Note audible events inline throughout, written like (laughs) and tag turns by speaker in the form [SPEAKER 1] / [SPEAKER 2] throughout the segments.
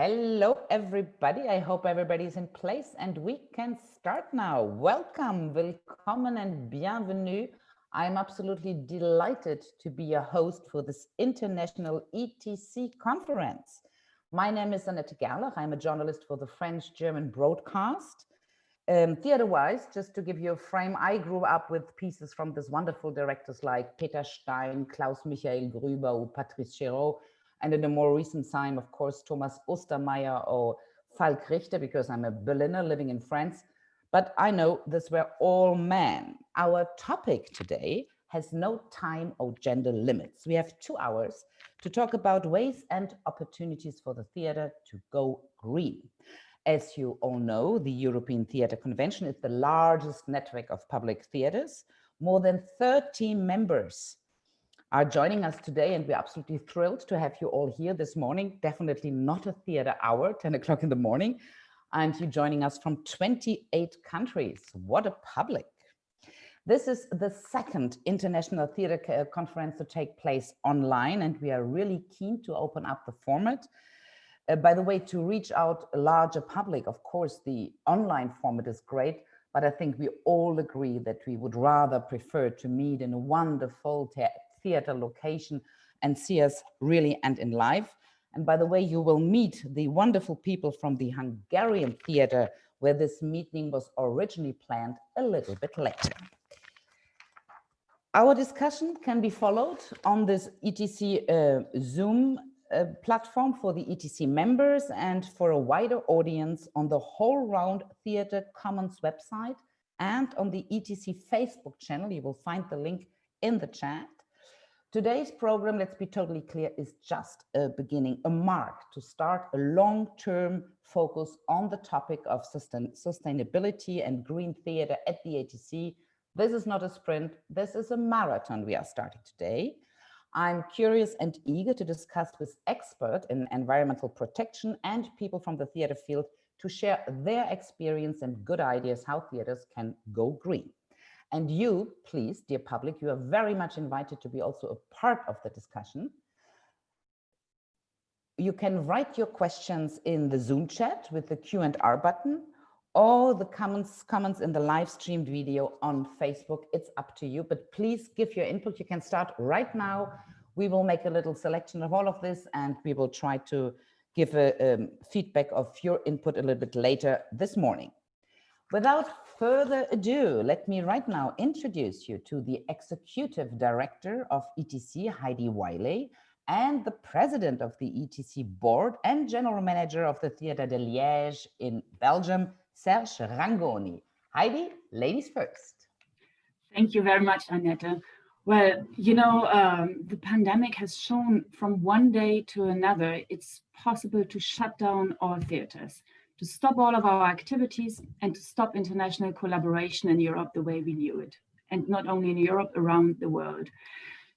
[SPEAKER 1] Hello, everybody. I hope everybody's in place and we can start now. Welcome, willkommen and bienvenue. I'm absolutely delighted to be a host for this international ETC conference. My name is Annette Gerlach. I'm a journalist for the French-German broadcast. Um, Theater-wise, just to give you a frame, I grew up with pieces from these wonderful directors like Peter Stein, Klaus Michael Grüber, or Patrice Chéreau, and in a more recent time, of course, Thomas Ostermeier or Falk Richter, because I'm a Berliner living in France. But I know this were all men. Our topic today has no time or gender limits. We have two hours to talk about ways and opportunities for the theater to go green. As you all know, the European Theatre Convention is the largest network of public theatres. More than 30 members are joining us today and we're absolutely thrilled to have you all here this morning. Definitely not a theater hour, 10 o'clock in the morning. And you're joining us from 28 countries. What a public. This is the second International Theatre Conference to take place online and we are really keen to open up the format. Uh, by the way, to reach out a larger public, of course, the online format is great, but I think we all agree that we would rather prefer to meet in a wonderful theater location and see us really and in live. And by the way, you will meet the wonderful people from the Hungarian theater where this meeting was originally planned a little bit later. Our discussion can be followed on this ETC uh, Zoom uh, platform for the ETC members and for a wider audience on the HowlRound Theatre Commons website and on the ETC Facebook channel. You will find the link in the chat. Today's program, let's be totally clear, is just a beginning, a mark to start a long-term focus on the topic of sustain sustainability and green theater at the ETC. This is not a sprint, this is a marathon we are starting today. I'm curious and eager to discuss with experts in environmental protection and people from the theater field to share their experience and good ideas how theaters can go green. And you, please, dear public, you are very much invited to be also a part of the discussion. You can write your questions in the Zoom chat with the Q&R button or the comments, comments in the live streamed video on Facebook. It's up to you, but please give your input. You can start right now. We will make a little selection of all of this and we will try to give a um, feedback of your input a little bit later this morning. Without further ado, let me right now introduce you to the Executive Director of ETC, Heidi Wiley, and the President of the ETC Board and General Manager of the Theatre de Liège in Belgium, Serge Rangoni. Heidi, ladies first.
[SPEAKER 2] Thank you very much, Annette. Well, you know, um, the pandemic has shown from one day to another, it's possible to shut down all theaters to stop all of our activities and to stop international collaboration in Europe the way we knew it. And not only in Europe, around the world.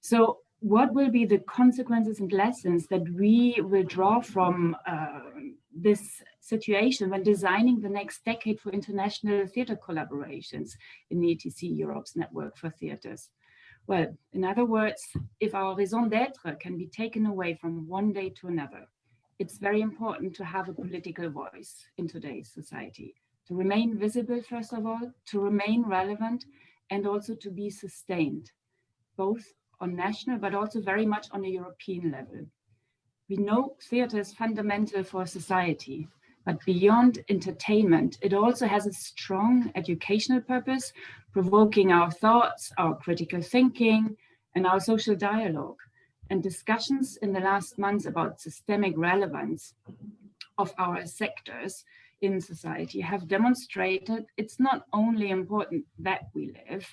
[SPEAKER 2] So what will be the consequences and lessons that we will draw from uh, this situation when designing the next decade for international theatre collaborations in the ETC Europe's network for theatres? Well, in other words, if our raison d'etre can be taken away from one day to another, it's very important to have a political voice in today's society, to remain visible, first of all, to remain relevant, and also to be sustained, both on national, but also very much on a European level. We know theatre is fundamental for society, but beyond entertainment, it also has a strong educational purpose, provoking our thoughts, our critical thinking, and our social dialogue and discussions in the last months about systemic relevance of our sectors in society have demonstrated it's not only important that we live,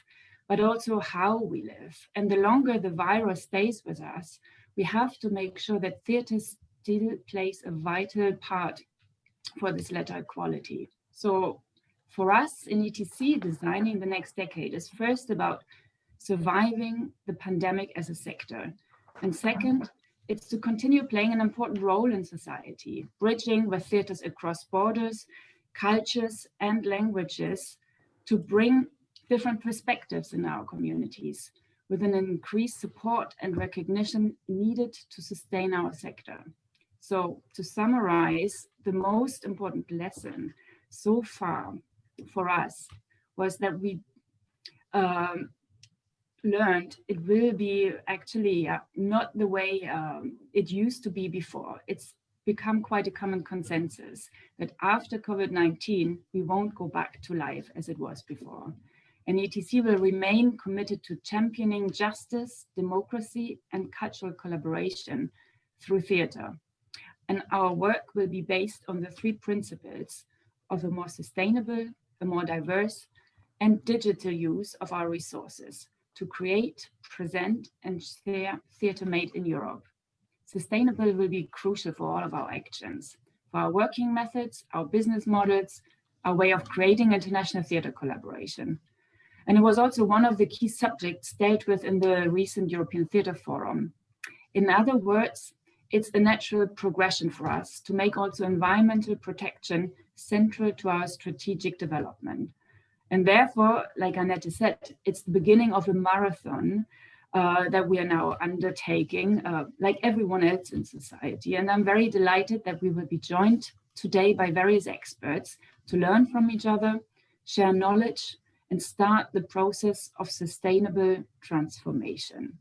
[SPEAKER 2] but also how we live. And the longer the virus stays with us, we have to make sure that theatre still plays a vital part for this latter quality. So for us in ETC, designing the next decade is first about surviving the pandemic as a sector and second, it's to continue playing an important role in society, bridging with theatres across borders, cultures and languages to bring different perspectives in our communities with an increased support and recognition needed to sustain our sector. So to summarize, the most important lesson so far for us was that we um, learned it will be actually uh, not the way um, it used to be before. It's become quite a common consensus that after COVID-19, we won't go back to life as it was before. And ETC will remain committed to championing justice, democracy, and cultural collaboration through theater. And our work will be based on the three principles of a more sustainable, a more diverse, and digital use of our resources to create, present, and share theatre made in Europe. Sustainable will be crucial for all of our actions, for our working methods, our business models, our way of creating international theatre collaboration. And it was also one of the key subjects dealt with in the recent European Theatre Forum. In other words, it's a natural progression for us to make also environmental protection central to our strategic development. And therefore, like Annette said, it's the beginning of a marathon uh, that we are now undertaking, uh, like everyone else in society. And I'm very delighted that we will be joined today by various experts to learn from each other, share knowledge, and start the process of sustainable transformation.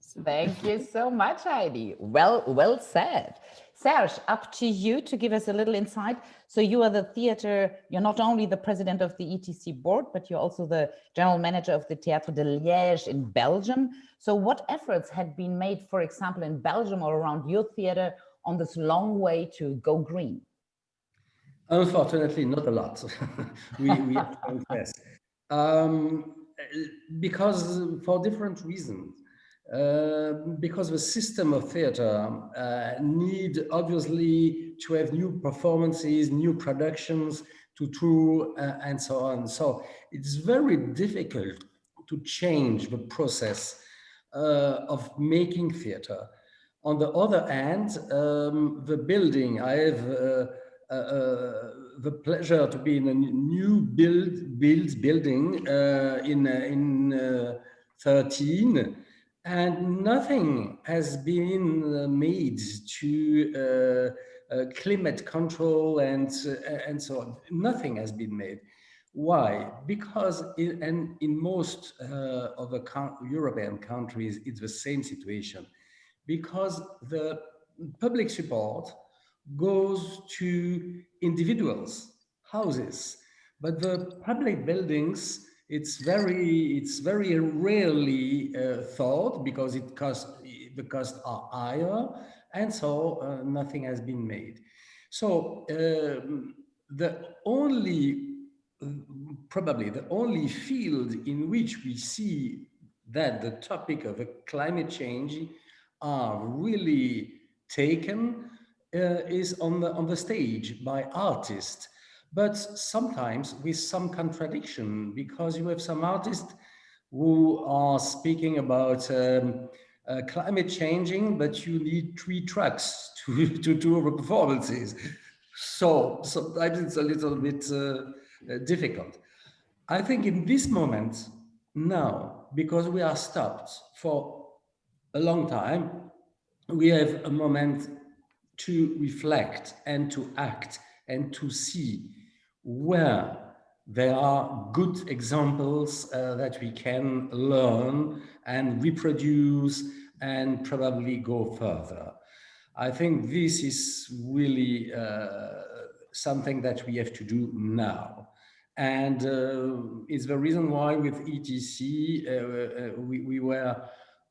[SPEAKER 1] So. Thank you so much, Heidi. Well, well said. Serge, up to you to give us a little insight. So you are the theater, you're not only the president of the ETC board, but you're also the general manager of the Théâtre de Liège in Belgium. So what efforts had been made, for example, in Belgium or around your theater on this long way to go green?
[SPEAKER 3] Unfortunately, not a lot. (laughs) we, we have to confess. Um, because for different reasons. Uh, because the system of theater uh, need obviously to have new performances, new productions to tour uh, and so on. So it's very difficult to change the process uh, of making theater. On the other hand, um, the building, I have uh, the pleasure to be in a new build, build building in, in 13 and nothing has been uh, made to uh, uh, climate control and, uh, and so on. Nothing has been made. Why? Because in, and in most of the European countries, it's the same situation. Because the public support goes to individuals, houses, but the public buildings it's very it's very rarely uh, thought because it cost the costs are higher and so uh, nothing has been made. So um, the only probably the only field in which we see that the topic of a climate change are really taken uh, is on the on the stage by artists but sometimes with some contradiction because you have some artists who are speaking about um, uh, climate changing, but you need three trucks to, (laughs) to do the performances. So sometimes it's a little bit uh, uh, difficult. I think in this moment now, because we are stopped for a long time, we have a moment to reflect and to act and to see where there are good examples uh, that we can learn and reproduce and probably go further. I think this is really uh, something that we have to do now. And uh, it's the reason why with ETC, uh, uh, we, we were,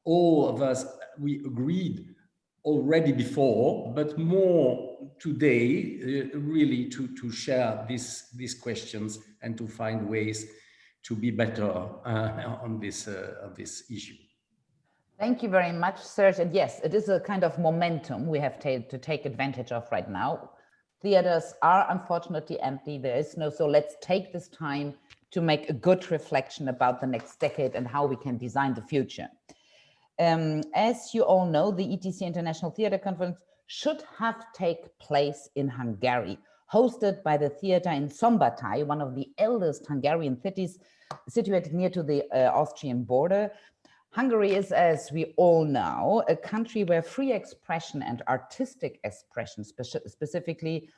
[SPEAKER 3] all of us, we agreed already before, but more today, uh, really to, to share these, these questions and to find ways to be better uh, on, this, uh, on this issue.
[SPEAKER 1] Thank you very much, Serge. And yes, it is a kind of momentum we have to take advantage of right now. Theaters are unfortunately empty. There is no, so let's take this time to make a good reflection about the next decade and how we can design the future. Um, as you all know, the ETC International Theatre Conference should have take place in Hungary, hosted by the theater in Szombathely, one of the eldest Hungarian cities situated near to the uh, Austrian border. Hungary is, as we all know, a country where free expression and artistic expression speci specifically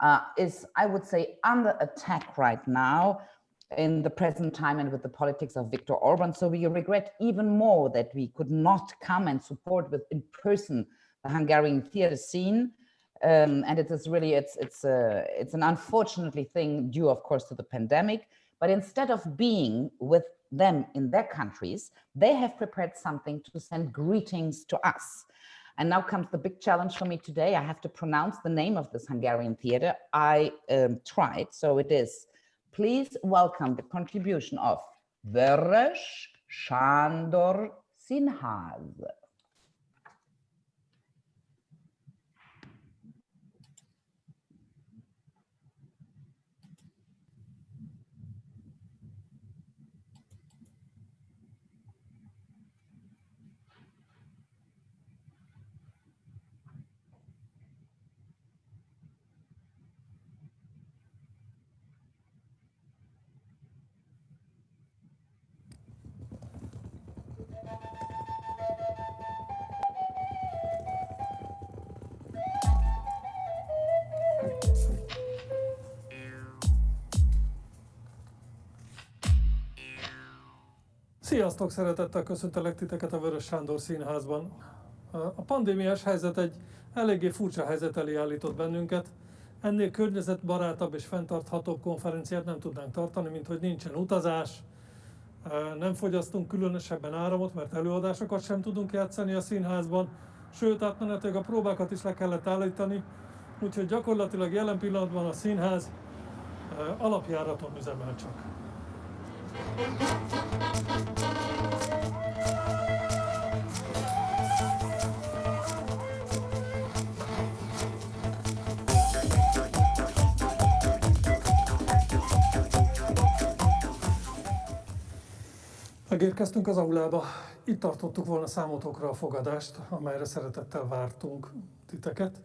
[SPEAKER 1] uh, is, I would say, under attack right now in the present time and with the politics of Viktor Orban. So we regret even more that we could not come and support with in person the Hungarian theater scene. Um, and it is really, it's, it's, a, it's an unfortunately thing due, of course, to the pandemic. But instead of being with them in their countries, they have prepared something to send greetings to us. And now comes the big challenge for me today. I have to pronounce the name of this Hungarian theater. I um, tried, so it is. Please welcome the contribution of Vörös Sándor Színház.
[SPEAKER 4] Sziasztok, szeretettel köszöntelek titeket a Vörös Sándor Színházban. A pandémiás helyzet egy eléggé furcsa helyzet elé állított bennünket. Ennél környezetbarátabb és fenntarthatóbb konferenciát nem tudnánk tartani, mint hogy nincsen utazás, nem fogyasztunk különösebben áramot, mert előadásokat sem tudunk játszani a színházban, sőt átmenetileg a próbákat is le kellett állítani, úgyhogy gyakorlatilag jelen pillanatban a színház alapjáraton üzemel csak. Megérkeztünk az aulába. Itt tartottuk volna számotokra a fogadást, amelyre szeretettel vártunk titeket.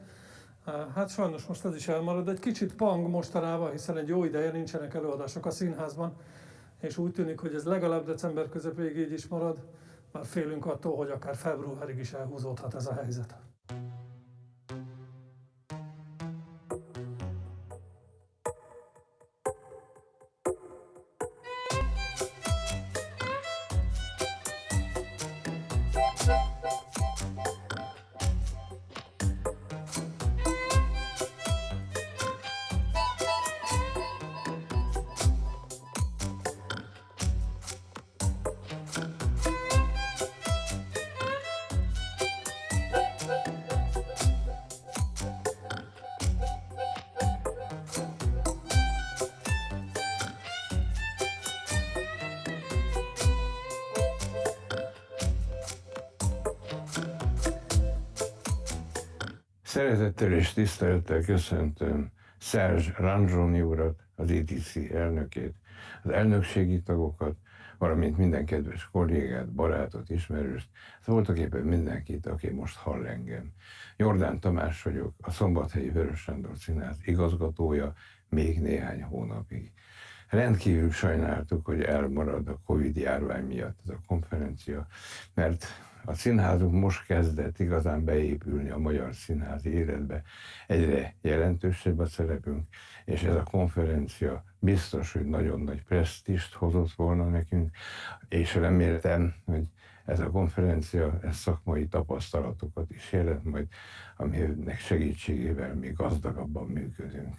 [SPEAKER 4] Hát sajnos most ez is elmarad. Egy kicsit pang mostanában, hiszen egy jó ideje nincsenek előadások a színházban, és úgy tűnik, hogy ez legalább december közepéig így is marad. Már félünk attól, hogy akár februárig is elhúzódhat ez a helyzet.
[SPEAKER 5] Szeretettel és tisztelettel köszöntöm Szerzs Ranzsoni urat, az ETC elnökét, az elnökségi tagokat, valamint minden kedves kollégát, barátot, ismerőst, voltak éppen mindenkit, aki most hall engem. Jordán Tamás vagyok, a Szombathelyi Vörös Sándor Színház igazgatója még néhány hónapig. Rendkívül sajnáltuk, hogy elmarad a Covid járvány miatt ez a konferencia, mert a színházunk most kezdett igazán beépülni a magyar színházi életbe. Egyre jelentősebb a szerepünk, és ez a konferencia biztos, hogy nagyon nagy presztist hozott volna nekünk, és reméltem, hogy ez a konferencia ez szakmai tapasztalatokat is jelent majd, aminek segítségével még gazdagabban működünk.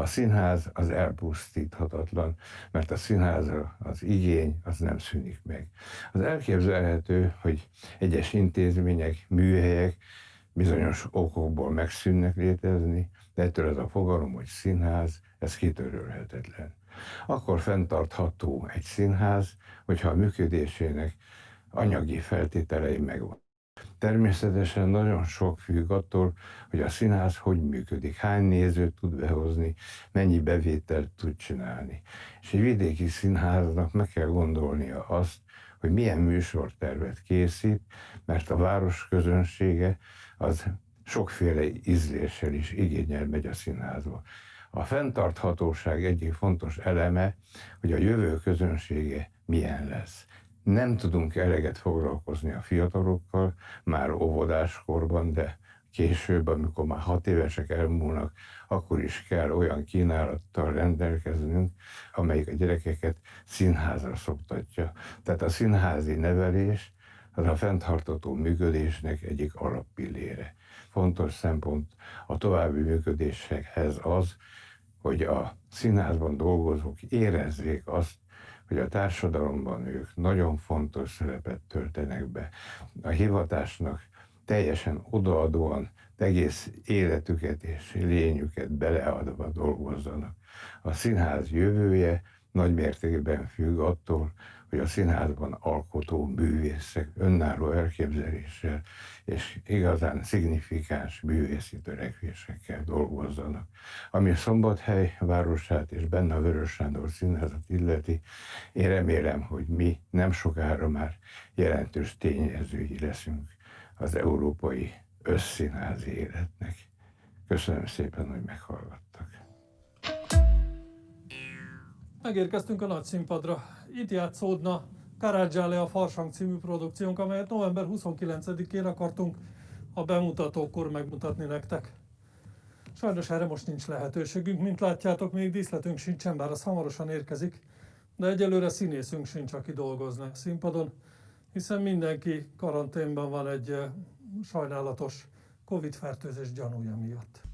[SPEAKER 5] A színház az elpusztíthatatlan, mert a színházra az igény az nem szűnik meg. Az elképzelhető, hogy egyes intézmények, műhelyek bizonyos okokból megszűnnek létezni, de ettől ez a fogalom, hogy színház, ez kitörölhetetlen. Akkor fenntartható egy színház, hogyha a működésének anyagi feltételei megvan. Természetesen nagyon sok függ attól, hogy a színház hogy működik, hány nézőt tud behozni, mennyi bevételt tud csinálni. És egy vidéki színháznak meg kell gondolnia azt, hogy milyen műsortervet készít, mert a város közönsége az sokféle ízléssel is igényel megy a színházba. A fenntarthatóság egyik fontos eleme, hogy a jövő közönsége milyen lesz nem tudunk eleget foglalkozni a fiatalokkal, már óvodáskorban, de később, amikor már hat évesek elmúlnak, akkor is kell olyan kínálattal rendelkeznünk, amelyik a gyerekeket színházra szoktatja. Tehát a színházi nevelés az a fenntartató működésnek egyik alappillére. Fontos szempont a további működésekhez az, hogy a színházban dolgozók érezzék azt, hogy a társadalomban ők nagyon fontos szerepet töltenek be. A hivatásnak teljesen odaadóan egész életüket és lényüket beleadva dolgozzanak. A színház jövője nagy mértékben függ attól, hogy a színházban alkotó művészek önálló elképzeléssel és igazán szignifikáns művészi törekvésekkel dolgozzanak. Ami Szombathely városát és benne a Vörös Sándor színházat illeti, én remélem, hogy mi nem sokára már jelentős tényezői leszünk az európai összszínházi életnek. Köszönöm szépen, hogy meghallgattak.
[SPEAKER 4] Megérkeztünk a nagy színpadra. Itt játszódna Karadzsále a Farsang című produkciónk, amelyet november 29-én akartunk a bemutatókor megmutatni nektek. Sajnos erre most nincs lehetőségünk, mint látjátok, még díszletünk sincsen, bár az hamarosan érkezik, de egyelőre színészünk sincs, aki dolgozna a színpadon, hiszen mindenki karanténban van egy eh, sajnálatos Covid-fertőzés gyanúja miatt.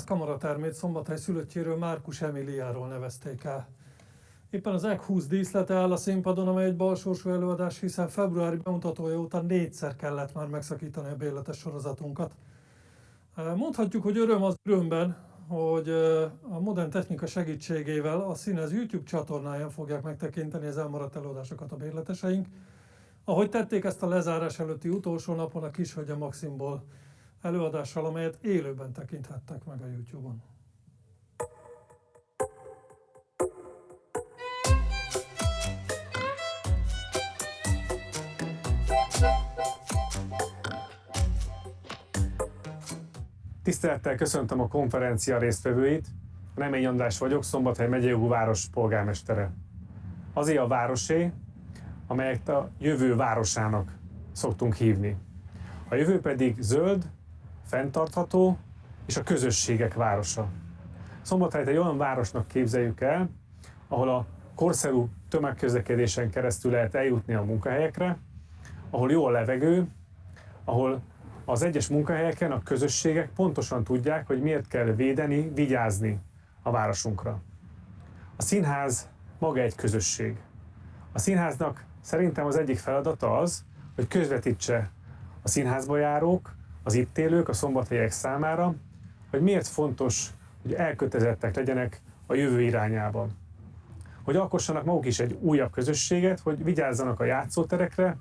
[SPEAKER 4] Színház kamaratermét Szombathely szülöttjéről Márkus Emiliáról nevezték el. Éppen az EG 20 díszlete áll a színpadon, amely egy balsorsú előadás, hiszen februári bemutatója után négyszer kellett már megszakítani a bérletes sorozatunkat. Mondhatjuk, hogy öröm az örömben, hogy a modern technika segítségével a színez YouTube csatornáján fogják megtekinteni az elmaradt előadásokat a bérleteseink, ahogy tették ezt a lezárás előtti utolsó napon a Kishölgye Maximból előadással, amelyet élőben tekinthettek meg a YouTube-on.
[SPEAKER 6] Tisztelettel köszöntöm a konferencia résztvevőit. Remény András vagyok, Szombathely megyei város polgármestere. Azért a városé, amelyet a jövő városának szoktunk hívni. A jövő pedig zöld, fenntartható és a közösségek városa. Szombathelyt egy olyan városnak képzeljük el, ahol a korszerű tömegközlekedésen keresztül lehet eljutni a munkahelyekre, ahol jó a levegő, ahol az egyes munkahelyeken a közösségek pontosan tudják, hogy miért kell védeni, vigyázni a városunkra. A színház maga egy közösség. A színháznak szerintem az egyik feladata az, hogy közvetítse a színházba járók, az itt élők, a szombathelyek számára, hogy miért fontos, hogy elkötelezettek legyenek a jövő irányában. Hogy alkossanak maguk is egy újabb közösséget, hogy vigyázzanak a játszóterekre,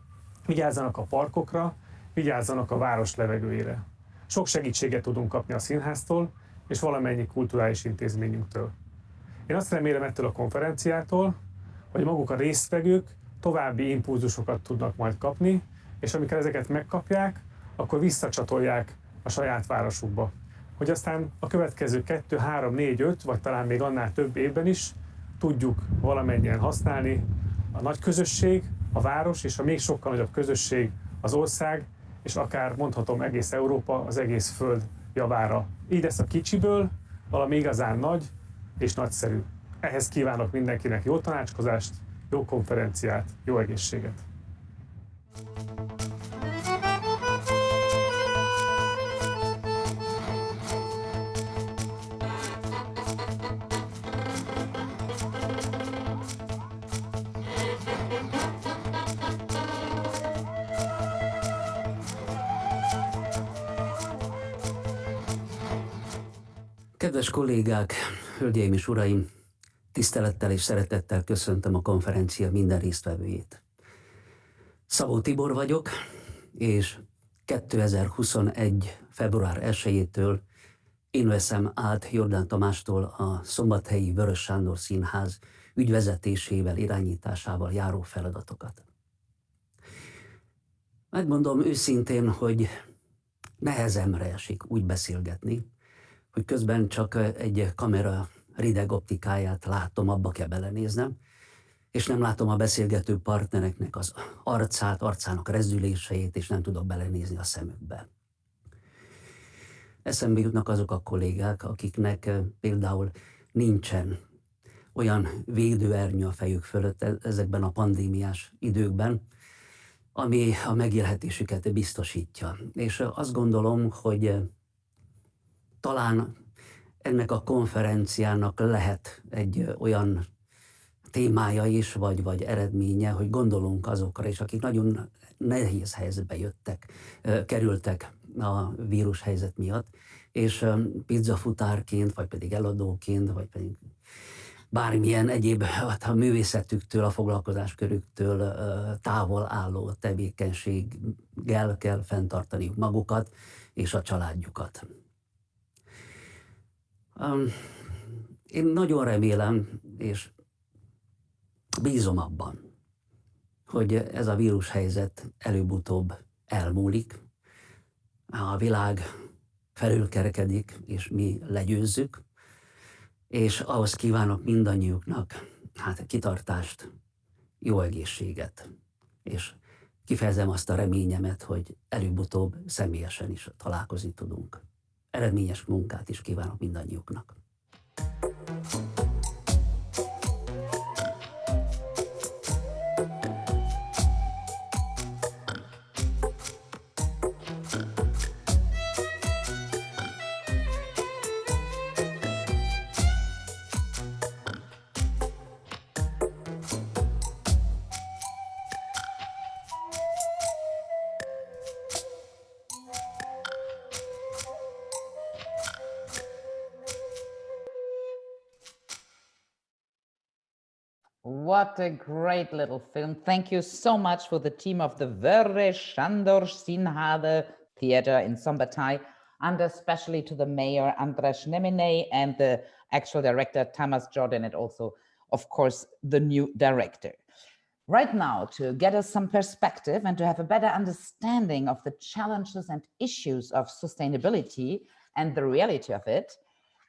[SPEAKER 6] vigyázzanak a parkokra, vigyázzanak a város levegőjére. Sok segítséget tudunk kapni a színháztól és valamennyi kulturális intézményünktől. Én azt remélem ettől a konferenciától, hogy maguk a résztvevők további impulzusokat tudnak majd kapni, és amikor ezeket megkapják, akkor visszacsatolják a saját városukba. Hogy aztán a következő 2, 3, 4, 5, vagy talán még annál több évben is tudjuk valamennyien használni a nagy közösség, a város és a még sokkal nagyobb közösség az ország, és akár mondhatom egész Európa, az egész Föld javára. Így lesz a kicsiből valami igazán nagy és nagyszerű. Ehhez kívánok mindenkinek jó tanácskozást, jó konferenciát, jó egészséget!
[SPEAKER 7] Kedves kollégák, hölgyeim és uraim, tisztelettel és szeretettel köszöntöm a konferencia minden résztvevőjét. Szabó Tibor vagyok, és 2021. február 1-től én veszem át Jordán Tamástól a Szombathelyi Vörös Sándor Színház ügyvezetésével, irányításával járó feladatokat. Megmondom őszintén, hogy nehezemre esik úgy beszélgetni, hogy közben csak egy kamera rideg optikáját látom, abba kell belenéznem, és nem látom a beszélgető partnereknek az arcát, arcának rezdüléseit, és nem tudok belenézni a szemükbe. Eszembe jutnak azok a kollégák, akiknek például nincsen olyan védőernyő a fejük fölött e-, ezekben a pandémiás időkben, ami a megélhetésüket biztosítja. És azt gondolom, hogy talán ennek a konferenciának lehet egy olyan témája is, vagy, vagy eredménye, hogy gondolunk azokra is, akik nagyon nehéz helyzetbe jöttek, kerültek a vírus helyzet miatt, és pizzafutárként, vagy pedig eladóként, vagy pedig bármilyen egyéb hát a művészetüktől, a foglalkozáskörüktől távol álló tevékenységgel kell fenntartaniuk magukat és a családjukat. Én nagyon remélem, és bízom abban, hogy ez a vírushelyzet előbb-utóbb elmúlik, a világ felülkerekedik, és mi legyőzzük, és ahhoz kívánok mindannyiuknak hát kitartást, jó egészséget, és kifejezem azt a reményemet, hogy előbb-utóbb személyesen is találkozni tudunk. Eredményes munkát is kívánok mindannyiuknak.
[SPEAKER 1] What a great little film. Thank you so much for the team of the Vörös Sándor Színház Theater in Szombathely, and especially to the mayor, András Nemény, and the actual director, Thomas Jordan, and also, of course, the new director. Right now, to get us some perspective and to have a better understanding of the challenges and issues of sustainability and the reality of it,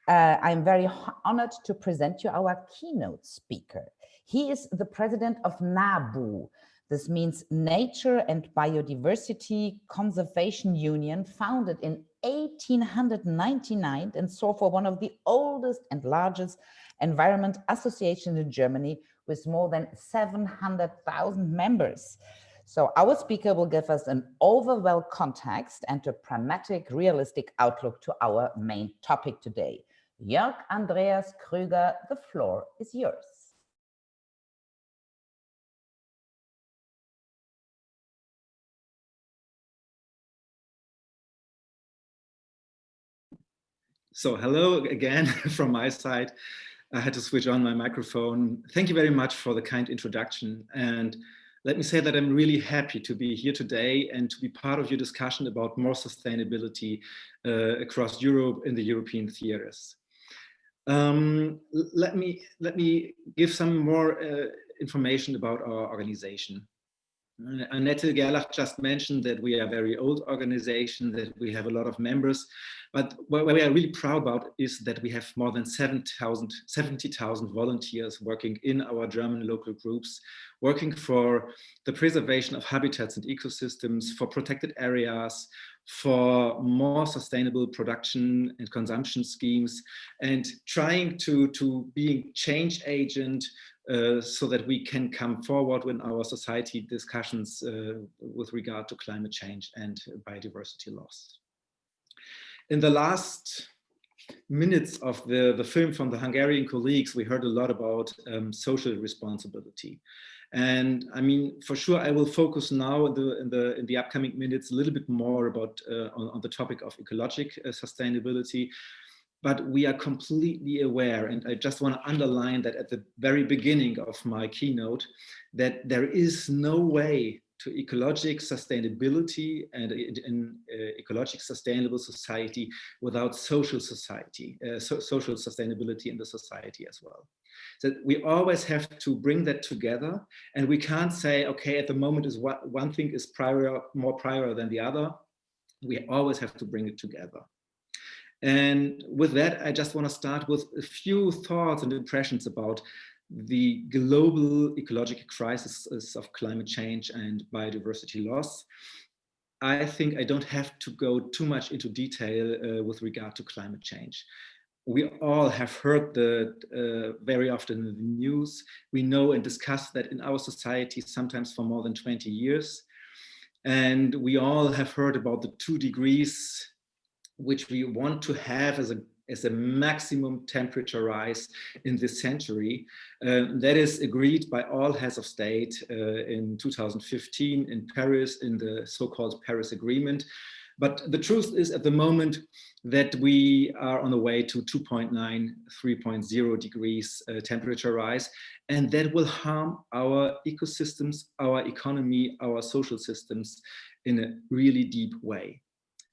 [SPEAKER 1] uh, I'm very honored to present you our keynote speaker. He is the president of NABU. This means Nature and Biodiversity Conservation Union, founded in 1899 and so for one of the oldest and largest environment associations in Germany with more than 700,000 members. So our speaker will give us an overall context and a pragmatic, realistic outlook to our main topic today. Jörg Andreas Krüger, the floor is yours.
[SPEAKER 8] So hello again (laughs) from my side. I had to switch on my microphone. Thank you very much for the kind introduction. And let me say that I'm really happy to be here today and to be part of your discussion about more sustainability uh, across Europe in the European theaters. Um, let, me, let me give some more uh, information about our organization. Annette Gerlach just mentioned that we are a very old organization, that we have a lot of members, but what we are really proud about is that we have more than 70,000 70, volunteers working in our German local groups, working for the preservation of habitats and ecosystems, for protected areas, for more sustainable production and consumption schemes, and trying to, to being change agent uh, so that we can come forward in our society discussions uh, with regard to climate change and biodiversity loss. In the last minutes of the, the film from the Hungarian colleagues, we heard a lot about um, social responsibility. And I mean, for sure, I will focus now in the in the in the upcoming minutes a little bit more about uh, on, on, the topic of ecologic uh, sustainability. But we are completely aware, and I just want to underline that at the very beginning of my keynote, that there is no way to ecologic sustainability and an uh, ecologic sustainable society without social society, uh, so social sustainability in the society as well. So we always have to bring that together and we can't say, okay, at the moment is what one thing is prior, more prior than the other. We always have to bring it together. And with that, I just want to start with a few thoughts and impressions about the global ecological crisis of climate change and biodiversity loss. I think I don't have to go too much into detail uh, with regard to climate change. We all have heard that uh, very often in the news. We know and discuss that in our society, sometimes for more than 20 years. And we all have heard about the two degrees which we want to have as a as a maximum temperature rise in this century. Uh, that is agreed by all heads of state uh, in 2015 in Paris in the so-called Paris Agreement. But the truth is at the moment that we are on the way to 2.9, 3.0 degrees uh, temperature rise, and that will harm our ecosystems, our economy, our social systems in a really deep way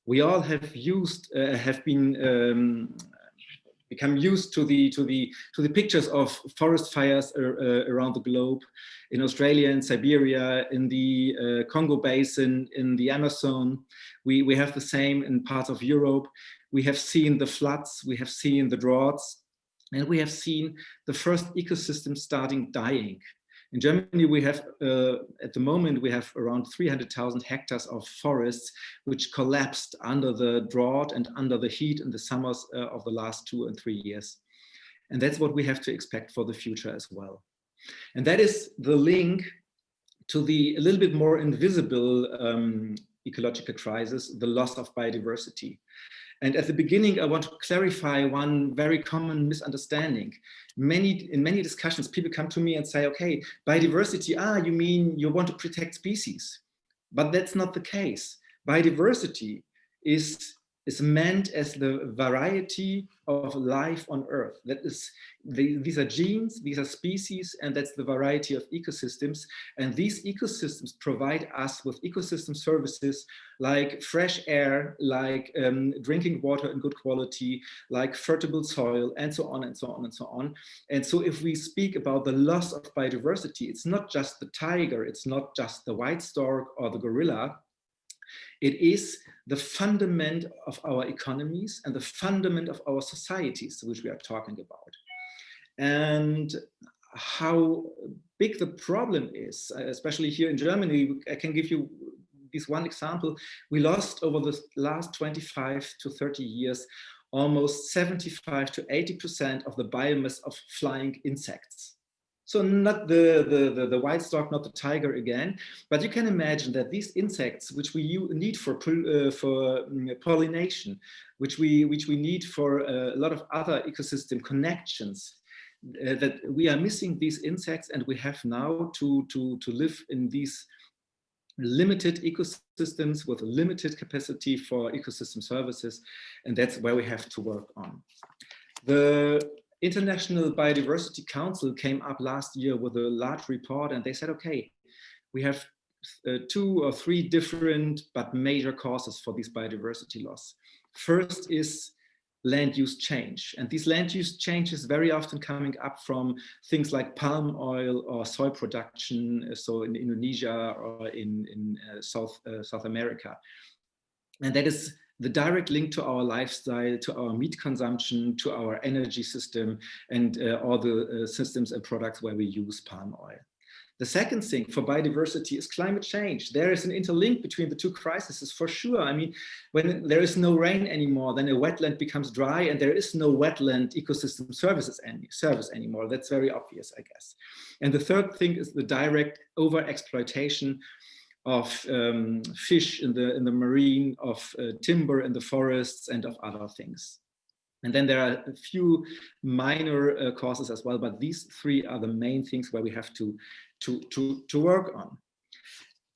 [SPEAKER 8] we all have used, uh, have been um, become used to the to the to the pictures of forest fires uh, around the globe in Australia in Siberia in the uh, Congo basin in the Amazon. We we have the same in parts of Europe. We have seen the floods we have seen the droughts and we have seen the first ecosystems starting dying in Germany, we have, uh, at the moment, we have around 300,000 hectares of forests, which collapsed under the drought and under the heat in the summers uh, of the last two and three years. And that's what we have to expect for the future as well. And that is the link to the a little bit more invisible um, ecological crisis, the loss of biodiversity. And at the beginning, I want to clarify one very common misunderstanding. Many, in many discussions, people come to me and say, okay, biodiversity, ah, you mean you want to protect species. But that's not the case. Biodiversity is is meant as the variety of life on Earth. That is, the, these are genes, these are species, and that's the variety of ecosystems. And these ecosystems provide us with ecosystem services like fresh air, like um, drinking water in good quality, like fertile soil, and so on and so on and so on. And so if we speak about the loss of biodiversity, it's not just the tiger, it's not just the white stork or the gorilla, it is the fundament of our economies and the fundament of our societies, which we are talking about. And how big the problem is, especially here in Germany, I can give you this one example. We lost over the last 25 to 30 years almost 75 to 80% of the biomass of flying insects. So not the, the, the, the, white stork, not the tiger again, but you can imagine that these insects, which we need for, uh, for mm, pollination, which we, which we need for a lot of other ecosystem connections, uh, that we are missing these insects and we have now to, to, to live in these limited ecosystems with limited capacity for ecosystem services. And that's where we have to work on. The International Biodiversity Council came up last year with a large report and they said, okay, we have uh, two or three different but major causes for this biodiversity loss. First is land use change. And these land use changes very often coming up from things like palm oil or soy production, uh, so in Indonesia or in, in uh, South, uh, South America. And that is the direct link to our lifestyle, to our meat consumption, to our energy system, and uh, all the uh, systems and products where we use palm oil. The second thing for biodiversity is climate change. There is an interlink between the two crises for sure. I mean, when there is no rain anymore, then a wetland becomes dry and there is no wetland ecosystem services any, service anymore. That's very obvious, I guess. And the third thing is the direct over exploitation of um, fish in the in the marine, of uh, timber in the forests, and of other things. And then there are a few minor uh, causes as well, but these three are the main things where we have to to to to work on.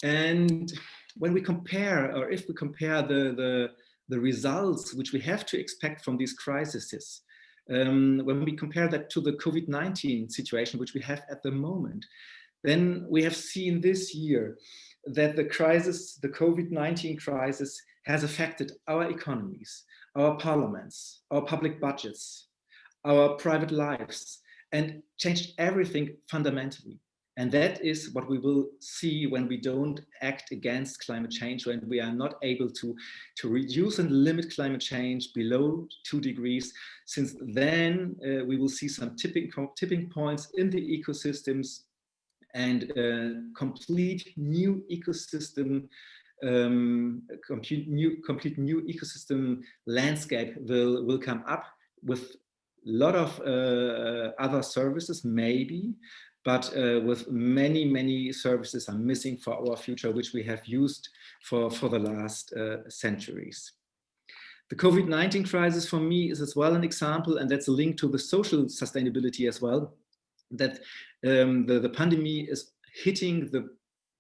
[SPEAKER 8] And when we compare, or if we compare the the the results which we have to expect from these crises, um, when we compare that to the COVID-19 situation which we have at the moment, then we have seen this year that the crisis, the COVID-19 crisis has affected our economies, our parliaments, our public budgets, our private lives, and changed everything fundamentally. And that is what we will see when we don't act against climate change, when we are not able to, to reduce and limit climate change below two degrees, since then uh, we will see some tipping, tipping points in the ecosystems and uh, complete new ecosystem um, complete new complete new ecosystem landscape will will come up with a lot of uh, other services maybe but uh, with many many services are missing for our future which we have used for for the last uh, centuries. The COVID-19 crisis for me is as well an example and that's a link to the social sustainability as well that um, the, the pandemic is hitting the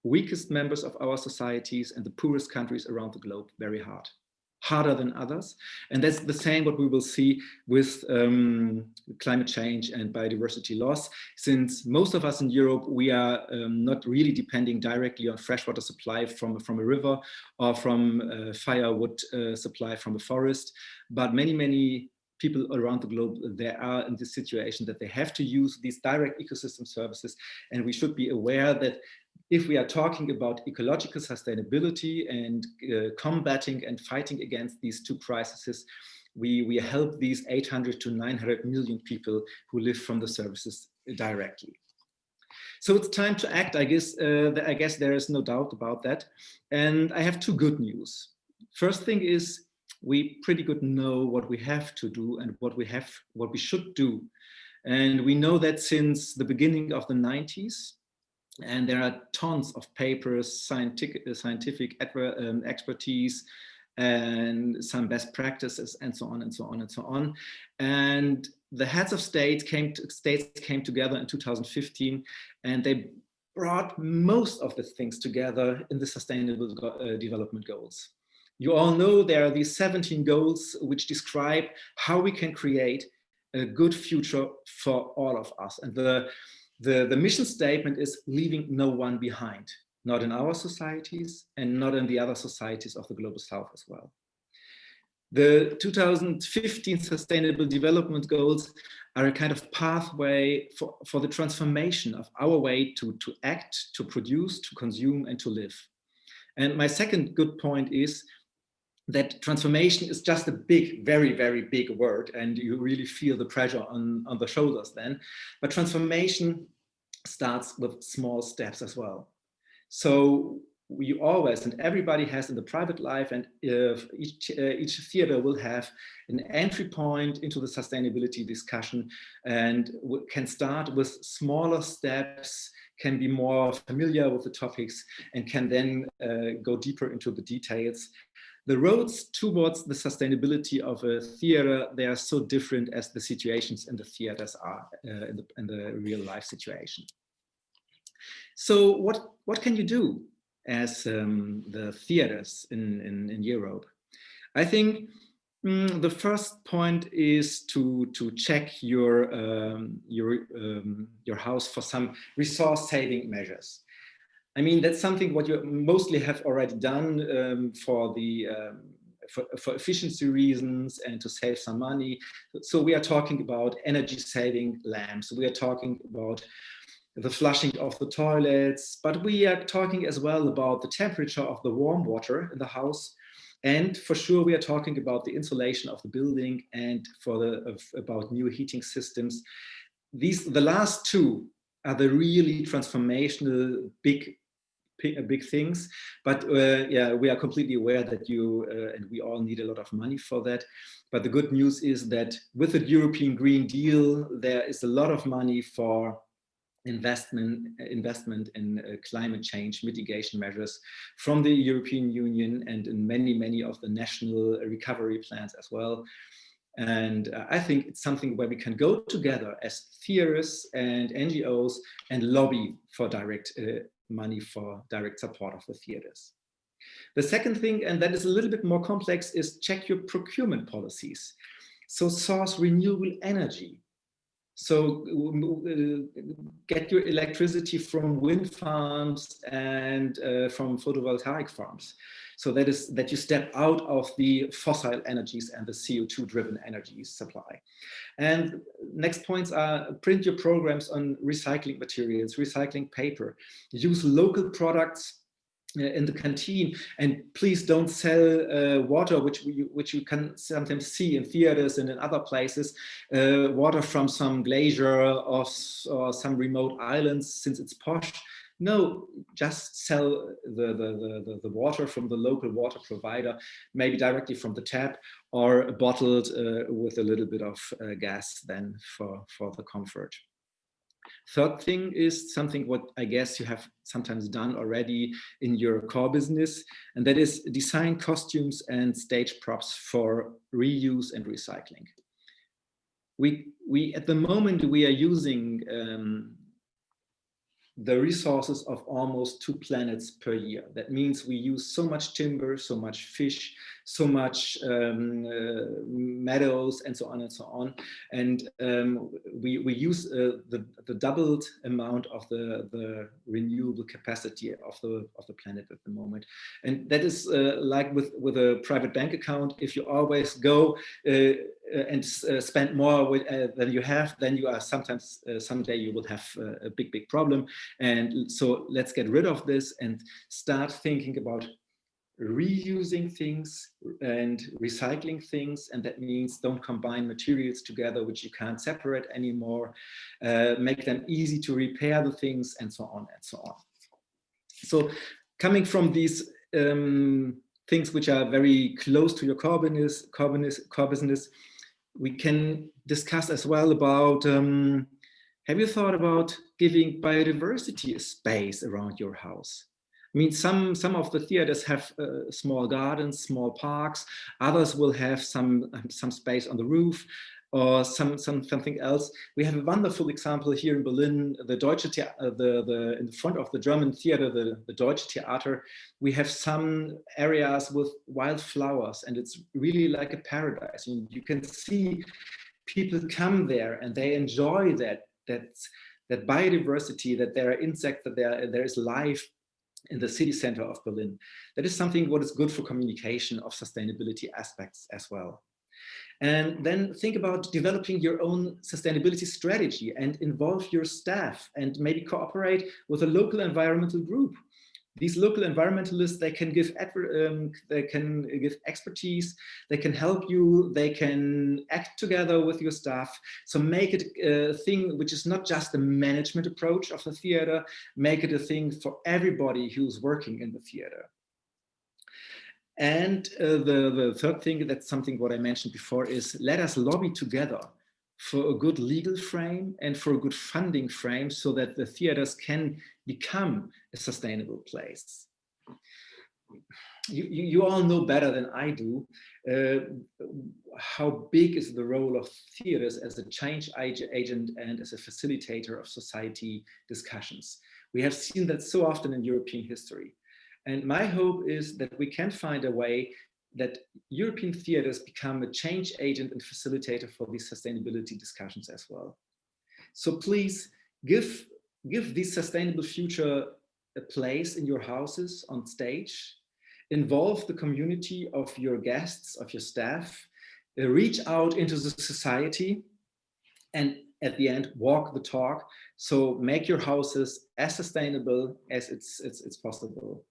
[SPEAKER 8] weakest members of our societies and the poorest countries around the globe very hard harder than others. And that's the same what we will see with um, climate change and biodiversity loss. Since most of us in Europe we are um, not really depending directly on freshwater supply from from a river or from uh, firewood uh, supply from a forest. But many many people around the globe, they are in this situation that they have to use these direct ecosystem services. And we should be aware that if we are talking about ecological sustainability and uh, combating and fighting against these two crises, we, we help these 800 to 900 million people who live from the services directly. So it's time to act, I guess, uh, I guess there is no doubt about that. And I have two good news. First thing is we pretty good know what we have to do and what we have, what we should do. And we know that since the beginning of the 90s, and there are tons of papers, scientific, uh, scientific um, expertise, and some best practices, and so on and so on and so on. And the heads of state came to, states came together in 2015, and they brought most of the things together in the Sustainable uh, Development Goals. You all know there are these 17 goals which describe how we can create a good future for all of us. And the, the, the mission statement is leaving no one behind, not in our societies and not in the other societies of the Global South as well. The 2015 Sustainable Development Goals are a kind of pathway for, for the transformation of our way to, to act, to produce, to consume, and to live. And my second good point is that transformation is just a big, very, very big word, and you really feel the pressure on, on the shoulders then. But transformation starts with small steps as well. So we always, and everybody has in the private life, and each, uh, each theater will have an entry point into the sustainability discussion and can start with smaller steps, can be more familiar with the topics, and can then uh, go deeper into the details the roads towards the sustainability of a theater, they are so different as the situations in the theaters are uh, in, the, in the real life situation. So what, what can you do as um, the theaters in, in, in, Europe? I think mm, the first point is to, to check your, um, your, um, your house for some resource saving measures. I mean, that's something what you mostly have already done um, for the um, for, for, efficiency reasons and to save some money. So we are talking about energy saving lamps. We are talking about the flushing of the toilets, but we are talking as well about the temperature of the warm water in the house. And for sure, we are talking about the insulation of the building and for the of, about new heating systems. These the last two are the really transformational big big things. But uh, yeah, we are completely aware that you uh, and we all need a lot of money for that. But the good news is that with the European Green Deal, there is a lot of money for investment investment in uh, climate change mitigation measures from the European Union and in many many of the national recovery plans as well and uh, I think it's something where we can go together as theorists and NGOs and lobby for direct uh, money for direct support of the theaters. The second thing, and that is a little bit more complex, is check your procurement policies. So source renewable energy. So uh, get your electricity from wind farms and uh, from photovoltaic farms. So that is that you step out of the fossil energies and the CO2 driven energy supply. And next points are print your programs on recycling materials, recycling paper, use local products in the canteen and please don't sell uh, water which we, which you can sometimes see in theaters and in other places uh, water from some glacier or, or some remote islands since it's posh no, just sell the, the, the, the, water from the local water provider, maybe directly from the tap or bottled uh, with a little bit of uh, gas then for, for the comfort. Third thing is something what I guess you have sometimes done already in your core business, and that is design costumes and stage props for reuse and recycling. We, we at the moment we are using um, the resources of almost two planets per year. That means we use so much timber, so much fish, so much um, uh, meadows and so on and so on. And um, we, we use uh, the, the doubled amount of the, the renewable capacity of the, of the planet at the moment. And that is uh, like with, with a private bank account, if you always go and spend more with, than you have, then you are sometimes, someday you will have a big, big problem. And so let's get rid of this and start thinking about reusing things and recycling things and that means don't combine materials together which you can't separate anymore uh, make them easy to repair the things and so on and so on. So coming from these um, things which are very close to your core business, core business, core business we can discuss as well about um, have you thought about giving biodiversity a space around your house I mean, some, some of the theaters have uh, small gardens, small parks. Others will have some, um, some space on the roof or some, some something else. We have a wonderful example here in Berlin, the Deutsche uh, the, the, in the front of the German theater, the, the Deutsche Theater, we have some areas with wildflowers and it's really like a paradise. You, you can see people come there and they enjoy that, that, that biodiversity, that there are insects, that there, there is life in the city center of Berlin. That is something what is good for communication of sustainability aspects as well. And then think about developing your own sustainability strategy and involve your staff and maybe cooperate with a local environmental group these local environmentalists they can give um, they can give expertise they can help you they can act together with your staff. So make it a thing which is not just a management approach of the theater make it a thing for everybody who's working in the theater. And uh, the the third thing that's something what i mentioned before is let us lobby together for a good legal frame and for a good funding frame so that the theaters can become a sustainable place. You, you, you all know better than I do uh, how big is the role of theaters as a change agent and as a facilitator of society discussions. We have seen that so often in European history. And my hope is that we can find a way that European theaters become a change agent and facilitator for these sustainability discussions as well. So please give, give this sustainable future a place in your houses on stage, involve the community of your guests, of your staff, uh, reach out into the society and at the end walk the talk. So make your houses as sustainable as it's it's, it's possible.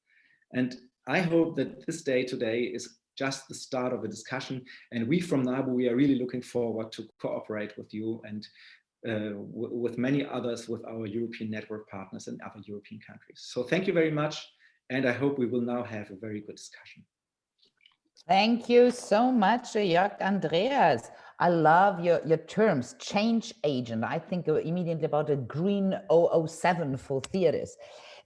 [SPEAKER 8] And i hope that this day today is just the start of a discussion. And we from NABU, we are really looking forward to cooperate with you and uh, with many others with our European network partners and other European countries. So thank you very much. And I hope we will now have a very good discussion.
[SPEAKER 1] Thank you so much, Jörg Andreas. I love your, your terms, change agent. I think immediately about a green 007 for theaters.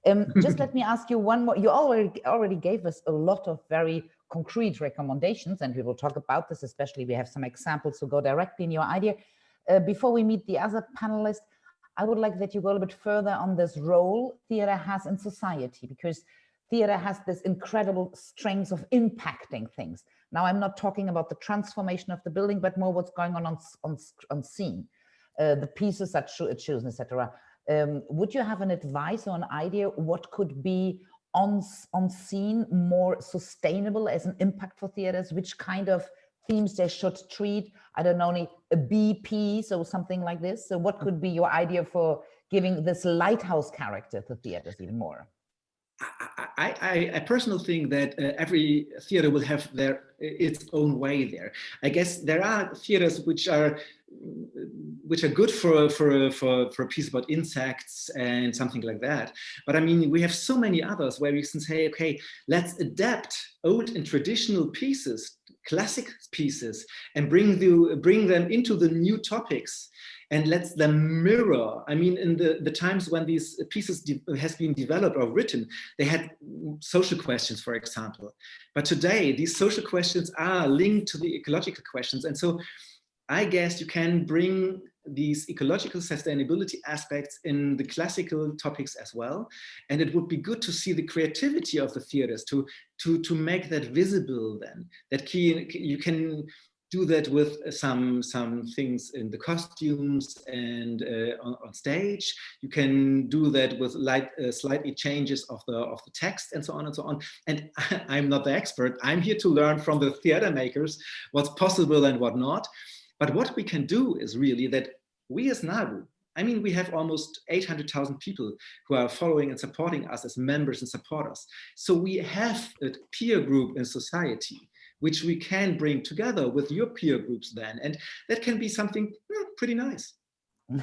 [SPEAKER 1] Um, just (laughs) let me ask you one more. You already already gave us a lot of very concrete recommendations, and we will talk about this, especially we have some examples to go directly in your idea. Uh, before we meet the other panelists, I would like that you go a little bit further on this role theater has in society, because theater has this incredible strength of impacting things. Now, I'm not talking about the transformation of the building, but more what's going on on, on, on scene. uh, the pieces that are chosen, etc. Um, would you have an advice or an idea what could be on, on scene more sustainable as an impact for theaters? Which kind of themes they should treat? I don't know, a BP, so something like this. So what could be your idea for giving this lighthouse character to theaters even more?
[SPEAKER 8] I, I, I personally think that uh, every theater will have their its own way there. I guess there are theaters which are which are good for for for for a piece about insects and something like that. But I mean, we have so many others where we can say, okay, let's adapt old and traditional pieces, classic pieces, and bring the bring them into the new topics and lets them mirror. I mean, in the, the times when these pieces has been developed or written, they had social questions, for example. But today, these social questions are linked to the ecological questions. And so I guess you can bring these ecological sustainability aspects in the classical topics as well. And it would be good to see the creativity of the theaters to, to, to make that visible then, that key, you can do that with some some things in the costumes and uh, on, on, stage. You can do that with light, uh, slightly changes of the of the text and so on and so on. And (laughs) I'm not the expert. I'm here to learn from the theater makers what's possible and what not. But what we can do is really that we as NABU, I mean, we have almost 800,000 people who are following and supporting us as members and supporters. So we have a peer group in society which we can bring together with your peer groups then. And that can be something hmm, pretty nice. (laughs)